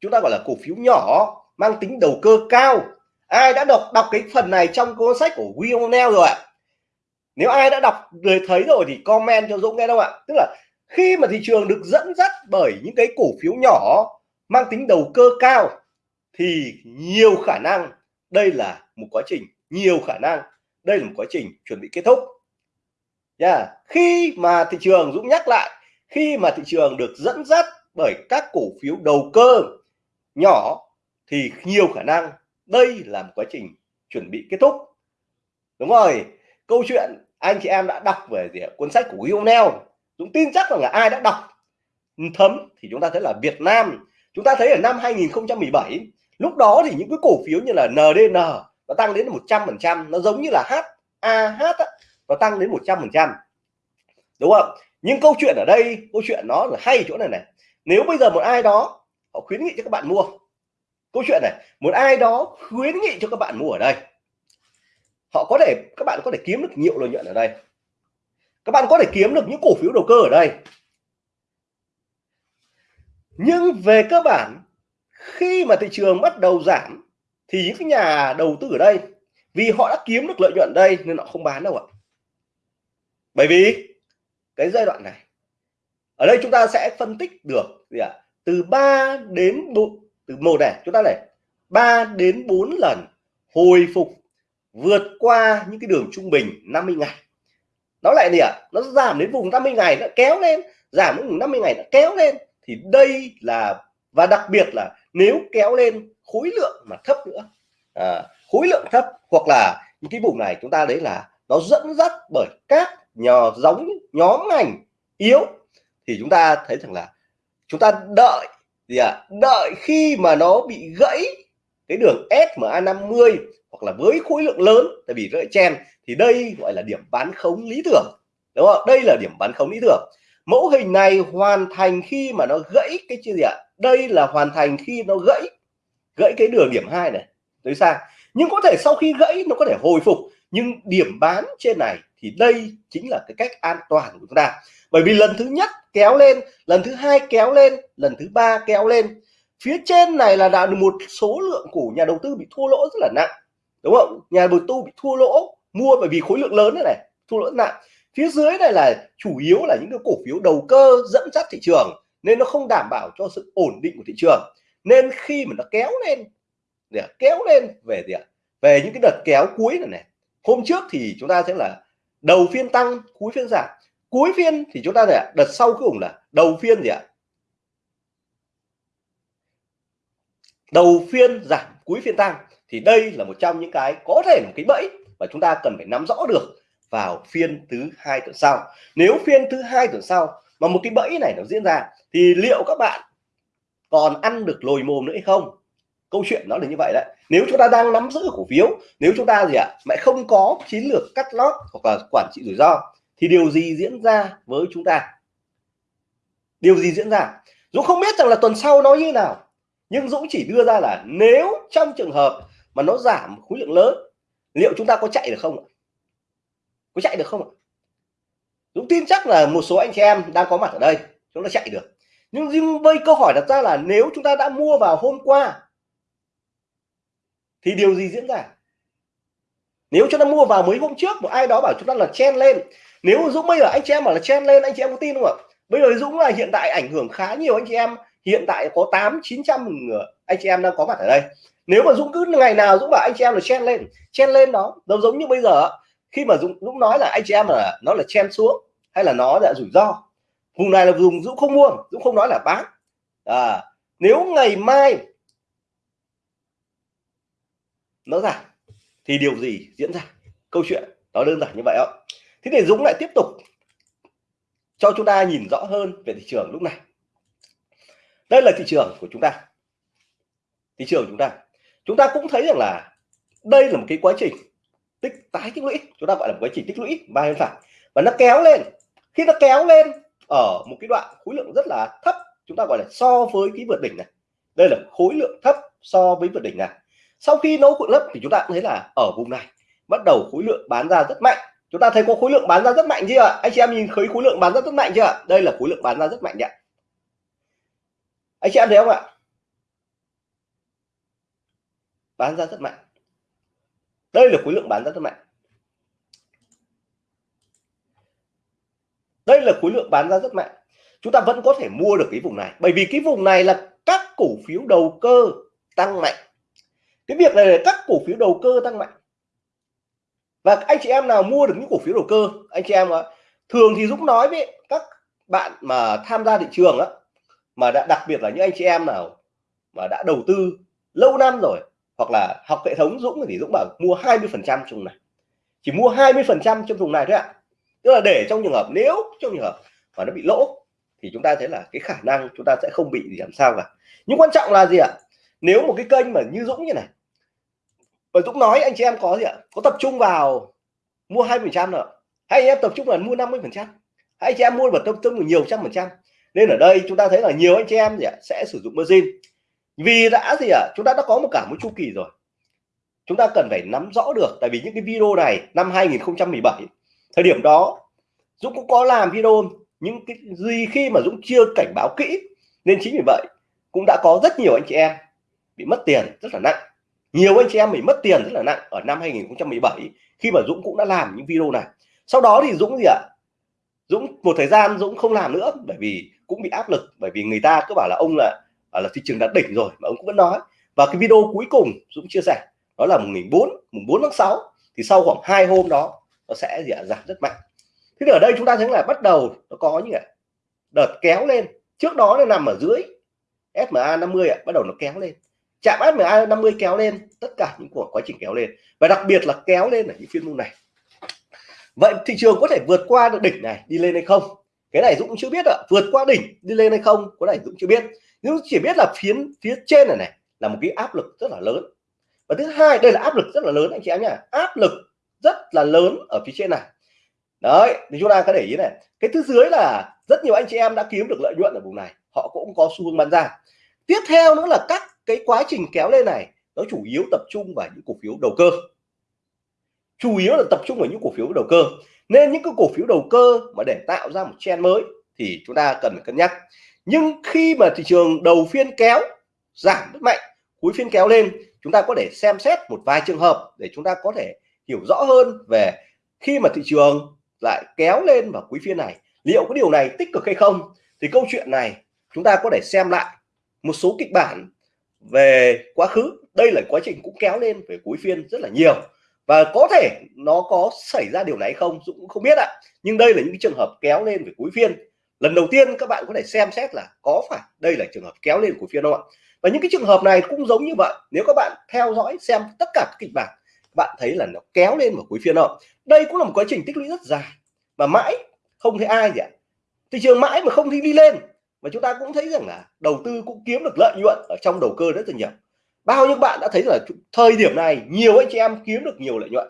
chúng ta gọi là cổ phiếu nhỏ mang tính đầu cơ cao. Ai đã đọc đọc cái phần này trong cuốn sách của Wionel rồi ạ? Nếu ai đã đọc, người thấy rồi thì comment cho Dũng nghe đâu ạ? Tức là khi mà thị trường được dẫn dắt bởi những cái cổ phiếu nhỏ mang tính đầu cơ cao, thì nhiều khả năng đây là một quá trình, nhiều khả năng đây là một quá trình chuẩn bị kết thúc. Yeah. khi mà thị trường, Dũng nhắc lại, khi mà thị trường được dẫn dắt bởi các cổ phiếu đầu cơ nhỏ thì nhiều khả năng đây là một quá trình chuẩn bị kết thúc. Đúng rồi, câu chuyện anh chị em đã đọc về gì cuốn sách của Hugh Neo Dũng tin chắc rằng là ai đã đọc? Thấm thì chúng ta thấy là Việt Nam. Chúng ta thấy ở năm 2017 lúc đó thì những cái cổ phiếu như là NDN nó tăng đến 100 phần trăm, nó giống như là HAH nó tăng đến 100 phần trăm. Đúng không? Nhưng câu chuyện ở đây, câu chuyện nó là hay chỗ này này. Nếu bây giờ một ai đó họ khuyến nghị cho các bạn mua câu chuyện này, một ai đó khuyến nghị cho các bạn mua ở đây. Họ có thể, các bạn có thể kiếm được nhiều lợi nhuận ở đây. Các bạn có thể kiếm được những cổ phiếu đầu cơ ở đây. Nhưng về cơ bản, khi mà thị trường bắt đầu giảm, thì những cái nhà đầu tư ở đây, vì họ đã kiếm được lợi nhuận đây nên họ không bán đâu ạ. Bởi vì cái giai đoạn này, ở đây chúng ta sẽ phân tích được gì ạ? Từ 3 đến 4 từ một này chúng ta này 3 đến 4 lần hồi phục vượt qua những cái đường trung bình 50 ngày. Nó lại gì ạ? Nó giảm đến vùng 50 ngày nó kéo lên giảm đến vùng 50 ngày nó kéo lên. Thì đây là và đặc biệt là nếu kéo lên khối lượng mà thấp nữa à, khối lượng thấp hoặc là những cái vùng này chúng ta đấy là nó dẫn dắt bởi các nhờ giống nhóm ngành yếu thì chúng ta thấy rằng là chúng ta đợi gì ạ? À, đợi khi mà nó bị gãy cái đường SMA 50 hoặc là với khối lượng lớn tại vì rợi chen thì đây gọi là điểm bán khống lý tưởng đúng không đây là điểm bán khống lý tưởng. Mẫu hình này hoàn thành khi mà nó gãy cái gì ạ? Đây là hoàn thành khi nó gãy gãy cái đường điểm hai này. Tới sang. Nhưng có thể sau khi gãy nó có thể hồi phục nhưng điểm bán trên này thì đây chính là cái cách an toàn của chúng ta. Bởi vì lần thứ nhất kéo lên, lần thứ hai kéo lên, lần thứ ba kéo lên. Phía trên này là đã một số lượng của nhà đầu tư bị thua lỗ rất là nặng, đúng không? Nhà đầu tư bị thua lỗ, mua bởi vì khối lượng lớn này này, thua lỗ nặng. Phía dưới này là chủ yếu là những cái cổ phiếu đầu cơ dẫn dắt thị trường, nên nó không đảm bảo cho sự ổn định của thị trường. Nên khi mà nó kéo lên, để kéo lên về gì ạ? Về những cái đợt kéo cuối này này, hôm trước thì chúng ta sẽ là đầu phiên tăng, cuối phiên giảm cuối phiên thì chúng ta là đợt sau cuối cùng là đầu phiên gì ạ? Đầu phiên giảm cuối phiên tăng. Thì đây là một trong những cái có thể một cái bẫy và chúng ta cần phải nắm rõ được vào phiên thứ hai tuần sau. Nếu phiên thứ hai tuần sau mà một cái bẫy này nó diễn ra thì liệu các bạn còn ăn được lồi mồm nữa hay không? Câu chuyện nó là như vậy đấy. Nếu chúng ta đang nắm giữ cổ phiếu nếu chúng ta gì ạ à, lại không có chiến lược cắt lót hoặc là quản trị rủi ro thì điều gì diễn ra với chúng ta? Điều gì diễn ra? Dũng không biết rằng là tuần sau nó như nào. Nhưng Dũng chỉ đưa ra là nếu trong trường hợp mà nó giảm khối lượng lớn, liệu chúng ta có chạy được không có chạy được không ạ? Dũng tin chắc là một số anh chị em đang có mặt ở đây, chúng ta chạy được. Nhưng riêng với câu hỏi đặt ra là nếu chúng ta đã mua vào hôm qua, thì điều gì diễn ra? Nếu chúng ta mua vào mấy hôm trước, một ai đó bảo chúng ta là chen lên nếu Dũng bây giờ anh chị em bảo là chen lên anh chị em có tin không ạ? Bây giờ Dũng là hiện tại ảnh hưởng khá nhiều anh chị em. Hiện tại có tám chín trăm ờ, anh chị em đang có mặt ở đây. Nếu mà Dũng cứ ngày nào Dũng bảo anh chị em là chen lên chen lên đó đâu giống như bây giờ khi mà Dũng Dũng nói là anh chị em là nó là chen xuống hay là nó là rủi ro. Vùng này là vùng Dũng không mua Dũng không nói là bán à, nếu ngày mai nó giảm thì điều gì diễn ra? Câu chuyện nó đơn giản như vậy ạ thế thì Dũng lại tiếp tục cho chúng ta nhìn rõ hơn về thị trường lúc này. Đây là thị trường của chúng ta. Thị trường chúng ta. Chúng ta cũng thấy rằng là đây là một cái quá trình tích tái tích lũy. Chúng ta gọi là một quá trình tích lũy, ba bên phải. Và nó kéo lên. Khi nó kéo lên ở một cái đoạn khối lượng rất là thấp, chúng ta gọi là so với cái vượt đỉnh này. Đây là khối lượng thấp so với vượt đỉnh này. Sau khi nấu cuộn lấp thì chúng ta cũng thấy là ở vùng này bắt đầu khối lượng bán ra rất mạnh chúng ta thấy có khối lượng bán ra rất mạnh chưa? Ạ anh chị em nhìn thấy khối lượng bán ra rất mạnh chưa? Ạ đây là khối lượng bán ra rất mạnh ạ. Anh chị em thấy không ạ? Bán ra rất mạnh. Đây là khối lượng bán ra rất mạnh. Đây là khối lượng bán ra rất mạnh. Chúng ta vẫn có thể mua được cái vùng này. Bởi vì cái vùng này là các cổ phiếu đầu cơ tăng mạnh. Cái việc này là các cổ phiếu đầu cơ tăng mạnh và anh chị em nào mua được những cổ phiếu đầu cơ, anh chị em ạ, thường thì Dũng nói với các bạn mà tham gia thị trường á, mà đã đặc biệt là những anh chị em nào mà đã đầu tư lâu năm rồi, hoặc là học hệ thống Dũng thì Dũng bảo mua 20 phần trăm trong này. Chỉ mua 20 phần trăm trong vùng này thôi ạ. Tức là để trong trường hợp, nếu trong trường hợp mà nó bị lỗ, thì chúng ta thấy là cái khả năng chúng ta sẽ không bị gì làm sao cả. Nhưng quan trọng là gì ạ? Nếu một cái kênh mà như Dũng như này và Dũng nói, anh chị em có gì ạ? Có tập trung vào mua hai phần trăm nữa hay anh em tập trung là mua 50 phần trăm? Hay anh chị em mua vào tập trung nhiều trăm phần trăm? Nên ở đây chúng ta thấy là nhiều anh chị em gì ạ, sẽ sử dụng margin. Vì đã gì ạ? Chúng ta đã có một cả một chu kỳ rồi. Chúng ta cần phải nắm rõ được, tại vì những cái video này, năm 2017 thời điểm đó, Dũng cũng có làm video. Những cái gì khi mà Dũng chưa cảnh báo kỹ, nên chính vì vậy cũng đã có rất nhiều anh chị em bị mất tiền rất là nặng nhiều anh chị em mình mất tiền rất là nặng ở năm 2017 khi mà Dũng cũng đã làm những video này. Sau đó thì Dũng gì ạ? Dũng, một thời gian Dũng không làm nữa bởi vì cũng bị áp lực, bởi vì người ta cứ bảo là ông là là thị trường đã đỉnh rồi mà ông cũng vẫn nói. Và cái video cuối cùng Dũng chia sẻ, đó là mùng 4 mùng 4 tháng 6 thì sau khoảng hai hôm đó, nó sẽ gì ạ? Giảm rất mạnh. Thế thì ở đây chúng ta thấy là bắt đầu nó có những đợt kéo lên. Trước đó nó nằm ở dưới SMA 50 ạ, bắt đầu nó kéo lên chạm SMA 50 kéo lên, tất cả những cuộc quá trình kéo lên. Và đặc biệt là kéo lên ở những phiên mua này. Vậy thị trường có thể vượt qua được đỉnh này, đi lên hay không? Cái này Dũng chưa biết ạ. Vượt qua đỉnh, đi lên hay không có này Dũng chưa biết. Nhưng chỉ biết là phía phía trên này này là một cái áp lực rất là lớn. Và thứ hai, đây là áp lực rất là lớn, anh chị em nhá. Áp lực rất là lớn ở phía trên này. Đấy, thì chúng ta có để ý này. Cái thứ dưới là rất nhiều anh chị em đã kiếm được lợi nhuận ở vùng này. Họ cũng có xu hướng bán ra. Tiếp theo nữa là các cái quá trình kéo lên này, nó chủ yếu tập trung vào những cổ phiếu đầu cơ. Chủ yếu là tập trung vào những cổ phiếu đầu cơ. Nên những cái cổ phiếu đầu cơ mà để tạo ra một trend mới thì chúng ta cần phải cân nhắc. Nhưng khi mà thị trường đầu phiên kéo, giảm rất mạnh, cuối phiên kéo lên, chúng ta có thể xem xét một vài trường hợp để chúng ta có thể hiểu rõ hơn về khi mà thị trường lại kéo lên vào cuối phiên này, liệu cái điều này tích cực hay không. Thì câu chuyện này chúng ta có thể xem lại một số kịch bản về quá khứ, đây là quá trình cũng kéo lên về cuối phiên rất là nhiều. Và có thể nó có xảy ra điều này không Dũng cũng không biết ạ. Nhưng đây là những cái trường hợp kéo lên về cuối phiên. Lần đầu tiên các bạn có thể xem xét là có phải đây là trường hợp kéo lên cuối phiên không ạ? Và những cái trường hợp này cũng giống như vậy. Nếu các bạn theo dõi xem tất cả các kịch bản bạn thấy là nó kéo lên vào cuối phiên không đây cũng là một quá trình tích lũy rất dài. Mà mãi không thấy ai gì ạ. Thị trường mãi mà không thấy đi lên và chúng ta cũng thấy rằng là đầu tư cũng kiếm được lợi nhuận ở trong đầu cơ rất là nhiều. Bao nhiêu bạn đã thấy là thời điểm này nhiều anh chị em kiếm được nhiều lợi nhuận.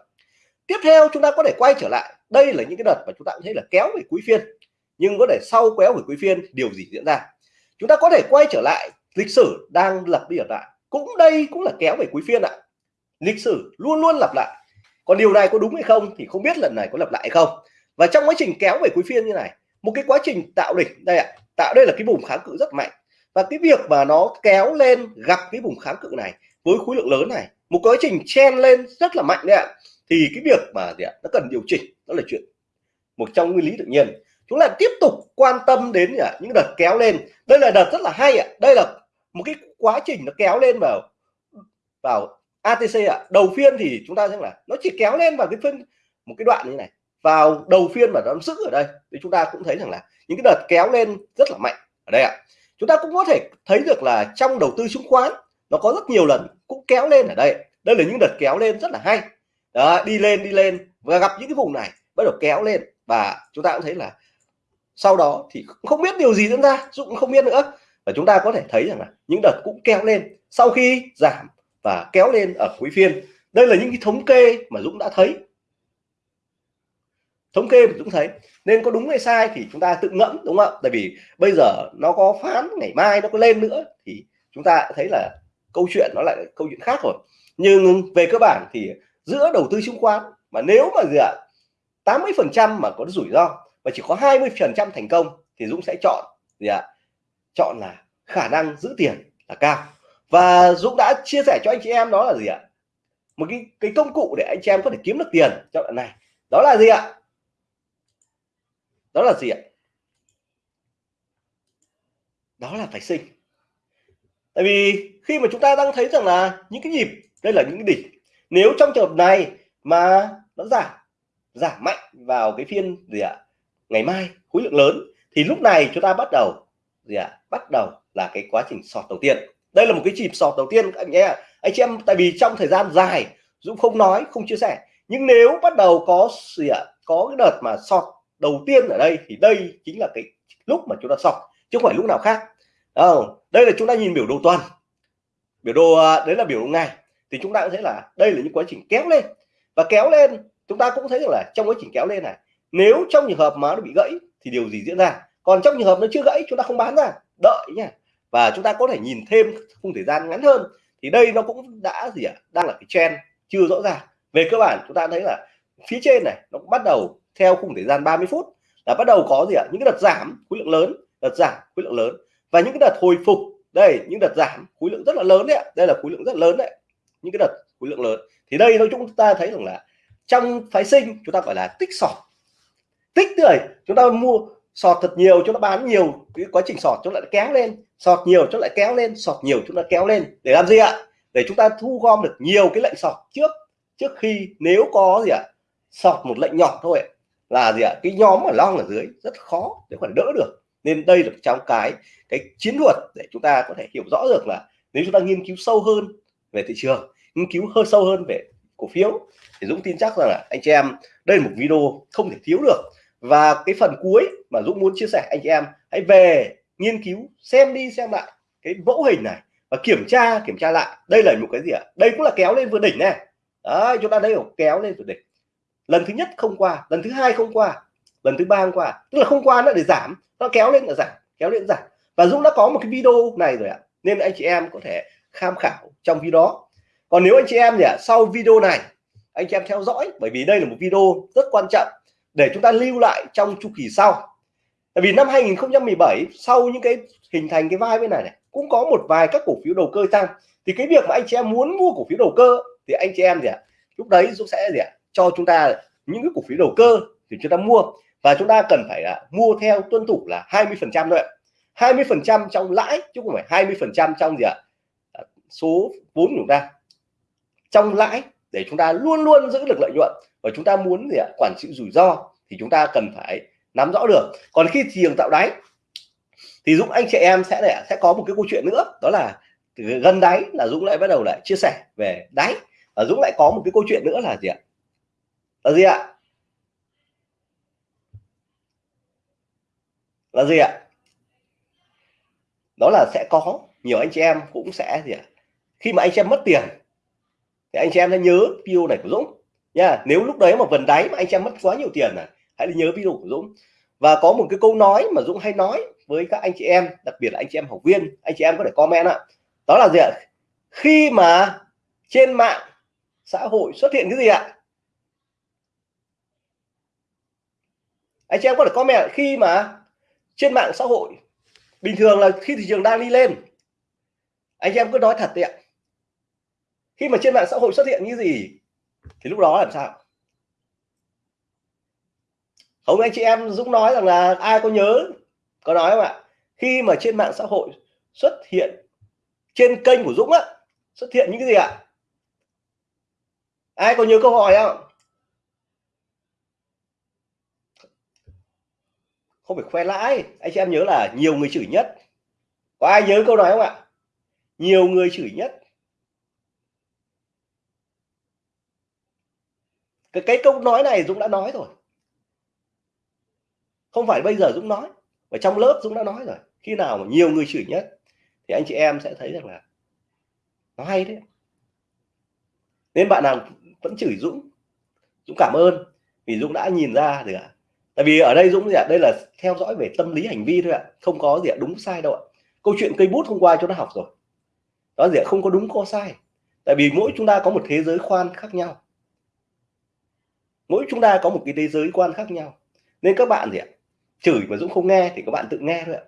Tiếp theo chúng ta có thể quay trở lại. Đây là những cái đợt mà chúng ta cũng thấy là kéo về cuối phiên. Nhưng có thể sau kéo về cuối phiên, điều gì diễn ra? Chúng ta có thể quay trở lại. Lịch sử đang lập đi lặp lại. Cũng đây cũng là kéo về cuối phiên ạ. Lịch sử luôn luôn lặp lại. Còn điều này có đúng hay không thì không biết lần này có lặp lại hay không. Và trong quá trình kéo về cuối phiên như này, một cái quá trình tạo đỉnh đây ạ tạo đây là cái vùng kháng cự rất mạnh. Và cái việc mà nó kéo lên, gặp cái vùng kháng cự này với khối lượng lớn này, một quá trình chen lên rất là mạnh đấy ạ. Thì cái việc mà gì ạ, nó cần điều chỉnh, đó là chuyện một trong nguyên lý tự nhiên. Chúng ta tiếp tục quan tâm đến gì ạ? những đợt kéo lên. Đây là đợt rất là hay ạ. Đây là một cái quá trình nó kéo lên vào vào ATC ạ. Đầu phiên thì chúng ta thấy là nó chỉ kéo lên vào cái phân một cái đoạn như này vào đầu phiên mà nó giữ ở đây thì chúng ta cũng thấy rằng là những cái đợt kéo lên rất là mạnh ở đây ạ. Chúng ta cũng có thể thấy được là trong đầu tư chứng khoán nó có rất nhiều lần cũng kéo lên ở đây. Đây là những đợt kéo lên rất là hay. Đó, đi lên đi lên và gặp những cái vùng này bắt đầu kéo lên. Và chúng ta cũng thấy là sau đó thì không biết điều gì diễn ra cũng không biết nữa. Và chúng ta có thể thấy rằng là những đợt cũng kéo lên sau khi giảm và kéo lên ở cuối phiên. Đây là những cái thống kê mà Dũng đã thấy thống kê thì Dũng thấy. Nên có đúng hay sai thì chúng ta tự ngẫm, đúng không ạ? Tại vì bây giờ nó có phán, ngày mai nó có lên nữa thì chúng ta thấy là câu chuyện nó lại câu chuyện khác rồi. Nhưng về cơ bản thì giữa đầu tư chứng khoán mà nếu mà gì ạ 80 phần trăm mà có rủi ro và chỉ có 20 phần trăm thành công thì Dũng sẽ chọn gì ạ? Chọn là khả năng giữ tiền là cao. Và Dũng đã chia sẻ cho anh chị em đó là gì ạ? Một cái cái công cụ để anh chị em có thể kiếm được tiền trong đoạn này. Đó là gì ạ? Đó là gì ạ? Đó là phải sinh. Tại vì khi mà chúng ta đang thấy rằng là những cái nhịp, đây là những cái đỉnh. Nếu trong trường hợp này mà nó giảm giảm mạnh vào cái phiên gì ạ? Ngày mai, khối lượng lớn, thì lúc này chúng ta bắt đầu gì ạ? Bắt đầu là cái quá trình sọt đầu tiên. Đây là một cái nhịp sọt đầu tiên, các anh nhé. Anh chị em, tại vì trong thời gian dài, Dũng không nói, không chia sẻ. Nhưng nếu bắt đầu có gì ạ? Có cái đợt mà sọt đầu tiên ở đây thì đây chính là cái lúc mà chúng ta sọc chứ không phải lúc nào khác. Không? Đây là chúng ta nhìn biểu đồ tuần. Biểu đồ à, đấy là biểu đồ ngày. Thì chúng ta cũng thấy là đây là những quá trình kéo lên. Và kéo lên, chúng ta cũng thấy được là trong quá trình kéo lên này, nếu trong trường hợp mà nó bị gãy thì điều gì diễn ra? Còn trong trường hợp nó chưa gãy, chúng ta không bán ra. Đợi nha và chúng ta có thể nhìn thêm khung thời gian ngắn hơn. Thì đây nó cũng đã gì ạ? À? đang là cái trend chưa rõ ràng. Về cơ bản chúng ta thấy là phía trên này, nó cũng bắt đầu theo khung thời gian 30 phút, là bắt đầu có gì ạ? Những cái đợt giảm khối lượng lớn, đợt giảm khối lượng lớn. Và những cái đợt hồi phục, đây, những đợt giảm khối lượng rất là lớn đấy đây là khối lượng rất lớn đấy. Những cái đợt khối lượng lớn. Thì đây nói chúng ta thấy rằng là trong phái sinh, chúng ta gọi là tích sọt. Tích rồi chúng ta mua sọt thật nhiều, chúng ta bán nhiều. Cái quá trình sọt chúng lại kéo lên. Sọt nhiều chúng lại kéo lên. Sọt nhiều chúng ta kéo lên. Để làm gì ạ? Để chúng ta thu gom được nhiều cái lệnh sọt trước. Trước khi nếu có gì ạ? Sọt một lệnh nhỏ thôi là gì ạ? Cái nhóm ở long ở dưới rất khó để còn đỡ được. Nên đây là trong cái cái chiến thuật để chúng ta có thể hiểu rõ được là nếu chúng ta nghiên cứu sâu hơn về thị trường, nghiên cứu hơn sâu hơn về cổ phiếu, thì Dũng tin chắc rằng là anh chị em, đây là một video không thể thiếu được. Và cái phần cuối mà Dũng muốn chia sẻ anh chị em, hãy về nghiên cứu, xem đi, xem lại cái mẫu hình này và kiểm tra kiểm tra lại. Đây là một cái gì ạ? Đây cũng là kéo lên vượt đỉnh này. Đấy, chúng ta đây kéo lên vượt đỉnh lần thứ nhất không qua, lần thứ hai không qua, lần thứ ba không qua. Tức là không qua nó để giảm. Nó kéo lên là giảm, kéo lên giảm. Và Dũng đã có một cái video này rồi ạ. Nên anh chị em có thể tham khảo trong video. Đó còn nếu anh chị em nhỉ, sau video này, anh chị em theo dõi, bởi vì đây là một video rất quan trọng để chúng ta lưu lại trong chu kỳ sau. Tại vì năm 2017 sau những cái hình thành cái vai bên này này, cũng có một vài các cổ phiếu đầu cơ tăng. Thì cái việc mà anh chị em muốn mua cổ phiếu đầu cơ, thì anh chị em gì ạ lúc đấy Dũng sẽ gì ạ cho chúng ta những cái cổ phiếu đầu cơ thì chúng ta mua. Và chúng ta cần phải là mua theo tuân thủ là 20 phần trăm thôi 20 phần trăm trong lãi chứ không phải 20 phần trăm trong gì ạ? À, số vốn của chúng ta. Trong lãi để chúng ta luôn luôn giữ được lợi nhuận. Và chúng ta muốn gì ạ? Quản trị rủi ro thì chúng ta cần phải nắm rõ được. Còn khi thị trường tạo đáy thì Dũng, anh chị em sẽ để sẽ có một cái câu chuyện nữa. Đó là gần đáy là Dũng lại bắt đầu lại chia sẻ về đáy. Và Dũng lại có một cái câu chuyện nữa là gì ạ? Là gì ạ? Là gì ạ? Đó là sẽ có, nhiều anh chị em cũng sẽ gì ạ? Khi mà anh chị em mất tiền, thì anh chị em sẽ nhớ video này của Dũng. Nha, nếu lúc đấy mà vần đáy mà anh chị em mất quá nhiều tiền này hãy nhớ video của Dũng. Và có một cái câu nói mà Dũng hay nói với các anh chị em, đặc biệt là anh chị em học viên, anh chị em có thể comment ạ. Đó là gì ạ? Khi mà trên mạng xã hội xuất hiện cái gì ạ? Anh chị em có thể comment khi mà trên mạng xã hội, bình thường là khi thị trường đang đi lên, anh chị em cứ nói thật đấy ạ. Khi mà trên mạng xã hội xuất hiện như gì, thì lúc đó làm sao? Không, anh chị em Dũng nói rằng là ai có nhớ, có nói không ạ? Khi mà trên mạng xã hội xuất hiện, trên kênh của Dũng á, xuất hiện những cái gì ạ? Ai có nhớ câu hỏi không? Không phải khoe lãi. Anh chị em nhớ là nhiều người chửi nhất. Có ai nhớ câu nói không ạ? Nhiều người chửi nhất. Cái, cái câu nói này Dũng đã nói rồi. Không phải bây giờ Dũng nói và trong lớp Dũng đã nói rồi. Khi nào mà nhiều người chửi nhất thì anh chị em sẽ thấy rằng là nó hay đấy. Nên bạn nào vẫn chửi Dũng Dũng cảm ơn. Vì Dũng đã nhìn ra được ạ tại vì ở đây Dũng gì ạ? Đây là theo dõi về tâm lý hành vi thôi ạ. Không có gì ạ? Đúng sai đâu ạ. Câu chuyện cây bút hôm qua chúng ta học rồi. Đó gì ạ? Không có đúng có sai. Tại vì mỗi chúng ta có một thế giới quan khác nhau. Mỗi chúng ta có một cái thế giới quan khác nhau. Nên các bạn gì ạ? Chửi mà Dũng không nghe thì các bạn tự nghe thôi ạ.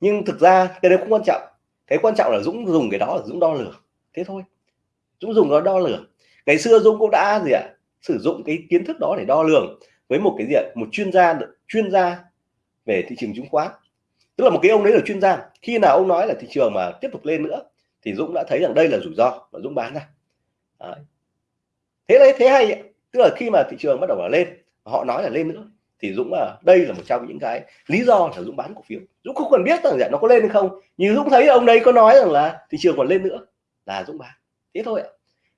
Nhưng thực ra cái đấy không quan trọng. Cái quan trọng là Dũng dùng cái đó là Dũng đo lường. Thế thôi. Dũng dùng nó đo lường. Ngày xưa Dũng cũng đã gì ạ? Sử dụng cái kiến thức đó để đo lường với một cái diện, một chuyên gia chuyên gia về thị trường chứng khoán. Tức là một cái ông đấy là chuyên gia. Khi nào ông nói là thị trường mà tiếp tục lên nữa, thì Dũng đã thấy rằng đây là rủi ro và Dũng bán ra. Đấy. thế đấy, thế hay tức là khi mà thị trường bắt đầu là lên họ nói là lên nữa, thì Dũng là, đây là một trong những cái lý do là Dũng bán cổ phiếu. Dũng không cần biết rằng dạ nó có lên hay không, nhưng Dũng thấy ông đấy có nói rằng là thị trường còn lên nữa, là Dũng bán. Thế thôi ạ.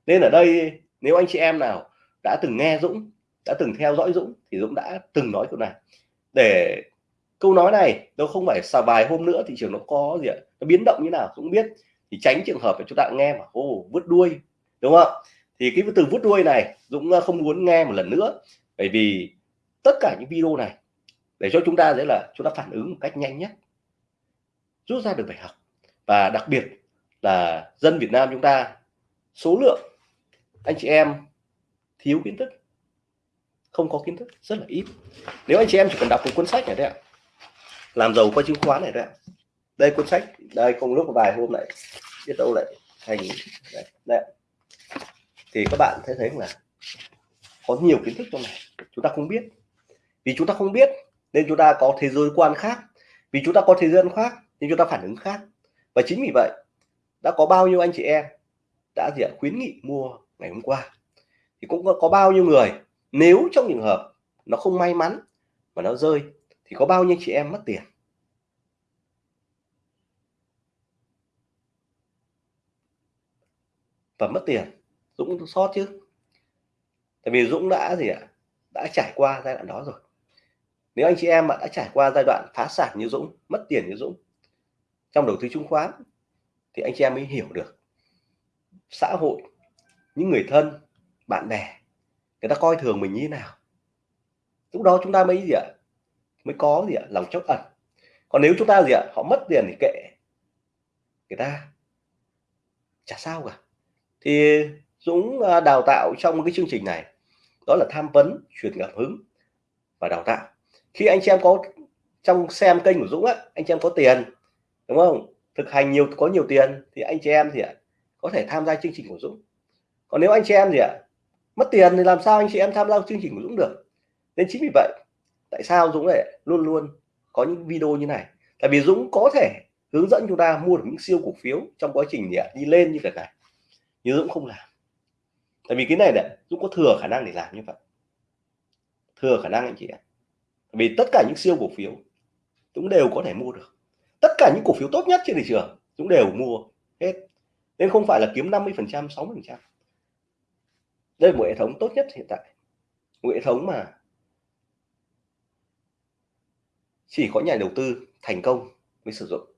Nên ở đây, nếu anh chị em nào đã từng nghe Dũng đã từng theo dõi Dũng thì Dũng đã từng nói câu này. Để câu nói này đâu không phải xà vài hôm nữa thị trường nó có gì ạ? Nó biến động như nào cũng biết. Thì tránh trường hợp là chúng ta nghe mà ô vứt đuôi đúng không thì cái từ vứt đuôi này Dũng ờ, không muốn nghe một lần nữa. Bởi vì tất cả những video này để cho chúng ta dễ là chúng ta phản ứng một cách nhanh nhất, rút ra được bài học. Và đặc biệt là dân Việt Nam chúng ta, số lượng anh chị em thiếu kiến thức không có kiến thức rất là ít. Nếu anh chị em chỉ cần đọc một cuốn sách này đấy ạ làm giàu qua chứng khoán này đấy ạ. Đây cuốn sách đây không lúc vài hôm lại biết đâu lại thành đấy, đấy. thì các bạn thấy thấy là có nhiều kiến thức trong này chúng ta không biết. Vì chúng ta không biết nên chúng ta có thế giới quan khác. Vì chúng ta có thế giới khác nên chúng ta phản ứng khác. Và chính vì vậy đã có bao nhiêu anh chị em đã gì ạ khuyến nghị mua ngày hôm qua. Thì cũng có, có bao nhiêu người nếu trong trường hợp nó không may mắn mà nó rơi, thì có bao nhiêu chị em mất tiền? Và mất tiền, Dũng sót chứ. Tại vì Dũng đã gì ạ? Đã trải qua giai đoạn đó rồi. Nếu anh chị em mà đã trải qua giai đoạn phá sản như Dũng, mất tiền như Dũng, trong đầu tư chứng khoán, thì anh chị em mới hiểu được xã hội, những người thân, bạn bè người ta coi thường mình như thế nào? Lúc đó chúng ta mới gì ạ? Mới có gì ạ? Lòng chốc ẩn. Còn nếu chúng ta gì ạ? Họ mất tiền thì kệ. Người ta chả sao cả. Thì Dũng à, đào tạo trong cái chương trình này, đó là tham vấn, truyền cảm hứng và đào tạo. Khi anh chị em có, trong xem kênh của Dũng á, anh chị em có tiền, đúng không? Thực hành nhiều, có nhiều tiền, thì anh chị em gì ạ? Có thể tham gia chương trình của Dũng. Còn nếu anh chị em gì ạ? Mất tiền thì làm sao anh chị em tham gia chương trình của Dũng được? Nên chính vì vậy, tại sao Dũng lại luôn luôn có những video như này? Tại vì Dũng có thể hướng dẫn chúng ta mua được những siêu cổ phiếu trong quá trình đi lên như thế này nhưng Dũng không làm. Tại vì cái này này, Dũng có thừa khả năng để làm như vậy. Thừa khả năng anh chị ạ. Vì tất cả những siêu cổ phiếu, Dũng đều có thể mua được. Tất cả những cổ phiếu tốt nhất trên thị trường, Dũng đều mua hết. Nên không phải là kiếm 50 phần trăm 60 phần trăm đây là một hệ thống tốt nhất hiện tại. Một hệ thống mà chỉ có nhà đầu tư thành công mới sử dụng.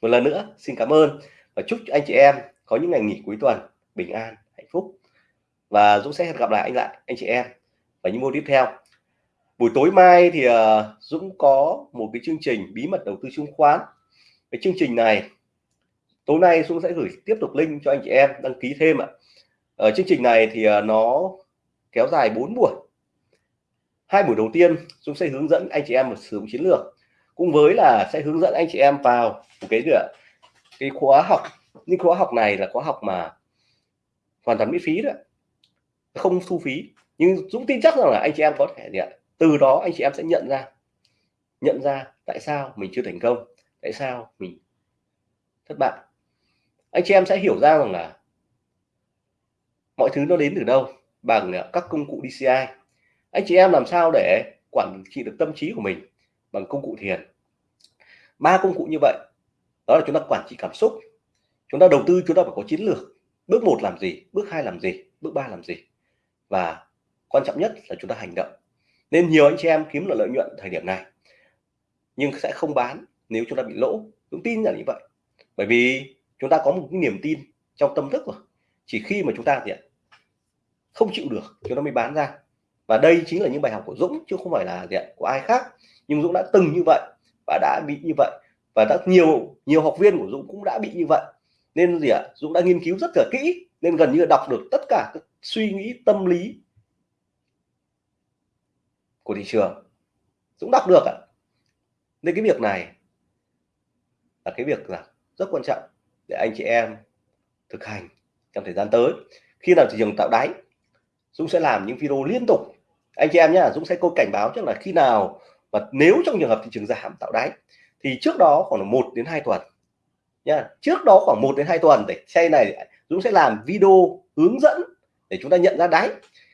Một lần nữa xin cảm ơn và chúc anh chị em có những ngày nghỉ cuối tuần bình an hạnh phúc. Và Dũng sẽ hẹn gặp lại anh lại anh chị em và những môn tiếp theo. Buổi tối mai thì uh, Dũng có một cái chương trình bí mật đầu tư chứng khoán. Cái chương trình này tối nay Dũng sẽ gửi tiếp tục link cho anh chị em đăng ký thêm ạ ở chương trình này thì ờ, nó kéo dài 4 buổi. Hai buổi đầu tiên Dũng sẽ hướng dẫn anh chị em một sử dụng chiến lược cùng với là sẽ hướng dẫn anh chị em vào một cái nữa cái khóa học. Nhưng khóa học này là khóa học mà hoàn toàn miễn phí đó, không thu phí. Nhưng Dũng tin chắc rằng là anh chị em có thể gì ạ? Từ đó anh chị em sẽ nhận ra. Nhận ra tại sao mình chưa thành công tại sao mình thất bại. Anh chị em sẽ hiểu ra rằng là mọi thứ nó đến từ đâu? Bằng à, các công cụ DCI anh chị em làm sao để quản trị được tâm trí của mình bằng công cụ thiền? Ba công cụ như vậy, đó là chúng ta quản trị cảm xúc, chúng ta đầu tư, chúng ta phải có chiến lược. Bước một làm gì, bước hai làm gì, bước ba làm gì. Và quan trọng nhất là chúng ta hành động. Nên nhiều anh chị em kiếm được lợi nhuận thời điểm này, nhưng sẽ không bán nếu chúng ta bị lỗ. Chúng tin là như vậy. Bởi vì chúng ta có một cái niềm tin trong tâm thức rồi chỉ khi mà chúng ta gì không chịu được chúng nó mới bán ra. Và đây chính là những bài học của Dũng, chứ không phải là gì của ai khác. Nhưng Dũng đã từng như vậy và đã bị như vậy. Và đã nhiều nhiều học viên của Dũng cũng đã bị như vậy. Nên gì ạ, Dũng đã nghiên cứu rất là kỹ, nên gần như là đọc được tất cả các suy nghĩ, tâm lý của thị trường. Dũng đọc được ạ. Nên cái việc này là cái việc là rất quan trọng để anh chị em thực hành trong thời gian tới. Khi nào thị trường tạo đáy Dũng sẽ làm những video liên tục. Anh chị em nhé Dũng sẽ có cảnh báo chắc là khi nào và nếu trong trường hợp thị trường giảm tạo đáy, thì trước đó khoảng một đến hai tuần nha trước đó khoảng 1 đến 2 tuần để xe này, Dũng sẽ làm video hướng dẫn để chúng ta nhận ra đáy.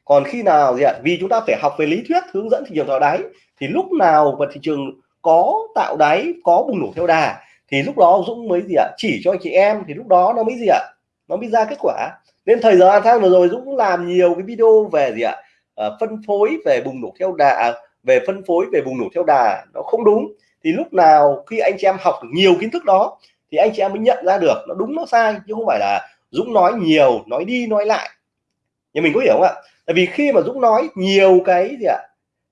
Còn khi nào gì ạ? Vì chúng ta phải học về lý thuyết hướng dẫn thị trường tạo đáy, thì lúc nào mà thị trường có tạo đáy, có bùng nổ theo đà, thì lúc đó Dũng mới gì ạ? Chỉ cho anh chị em, thì lúc đó nó mới gì ạ? Nó mới ra kết quả nên thời gian tháng vừa rồi Dũng làm nhiều cái video về gì ạ? À, phân phối về bùng nổ theo đà à, về phân phối về bùng nổ theo đà nó không đúng. Thì lúc nào khi anh chị em học được nhiều kiến thức đó thì anh chị em mới nhận ra được nó đúng nó sai chứ không phải là Dũng nói nhiều nói đi nói lại. Nhưng mình có hiểu không ạ? Tại vì khi mà Dũng nói nhiều cái gì ạ?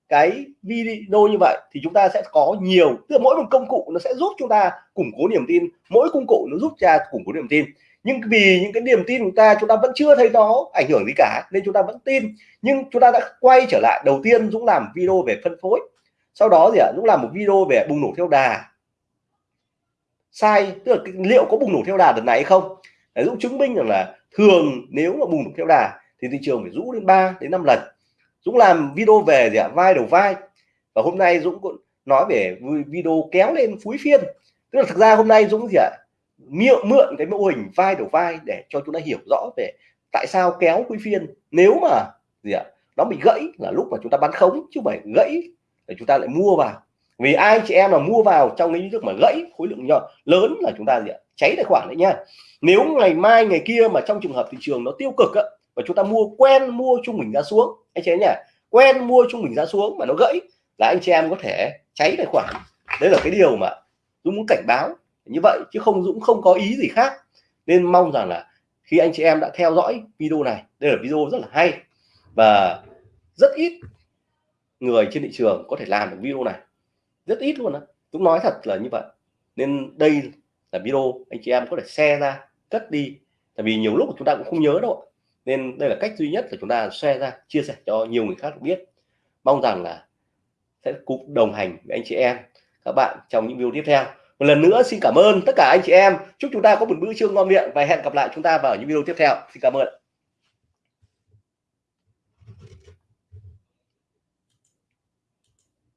Cái video như vậy thì chúng ta sẽ có nhiều tức là mỗi một công cụ nó sẽ giúp chúng ta củng cố niềm tin mỗi công cụ nó giúp cha củng cố niềm tin nhưng vì những cái niềm tin của ta, chúng ta vẫn chưa thấy nó ảnh hưởng gì cả, nên chúng ta vẫn tin. Nhưng chúng ta đã quay trở lại, đầu tiên Dũng làm video về phân phối, sau đó gì ạ? Dũng làm một video về bùng nổ theo đà. Sai, tức là liệu có bùng nổ theo đà đợt này hay không? Để Dũng chứng minh rằng là thường nếu mà bùng nổ theo đà thì thị trường phải rũ đến 3 đến 5 lần. Dũng làm video về gì ạ? Vai đầu vai. Và hôm nay Dũng cũng nói về video kéo lên phúi phiên. Tức là thực ra hôm nay Dũng gì ạ? Mượn mượn cái mô hình vai đầu vai để cho chúng ta hiểu rõ về tại sao kéo quý phiên. Nếu mà gì ạ, nó bị gãy là lúc mà chúng ta bán khống, chứ không phải gãy để chúng ta lại mua vào. Vì ai chị em mà mua vào trong cái nước mà gãy khối lượng nhỏ, lớn là chúng ta gì ạ, cháy tài khoản đấy nha. Nếu ngày mai, ngày kia mà trong trường hợp thị trường nó tiêu cực á, và chúng ta mua, quen mua trung bình ra xuống, anh chị em nhỉ quen mua trung bình ra xuống mà nó gãy, là anh chị em có thể cháy tài khoản. Đấy là cái điều mà tôi muốn cảnh báo như vậy chứ không Dũng không có ý gì khác. Nên mong rằng là khi anh chị em đã theo dõi video này, đây là video rất là hay và rất ít người trên thị trường có thể làm được video này. Rất ít luôn á. Dũng nói thật là như vậy. Nên đây là video anh chị em có thể share ra, cất đi. Tại vì nhiều lúc chúng ta cũng không nhớ đâu nên đây là cách duy nhất là chúng ta share ra, chia sẻ cho nhiều người khác biết. Mong rằng là sẽ cùng đồng hành với anh chị em, các bạn trong những video tiếp theo một lần nữa xin cảm ơn tất cả anh chị em. Chúc chúng ta có một bữa trưa ngon miệng và hẹn gặp lại chúng ta vào những video tiếp theo. Xin cảm ơn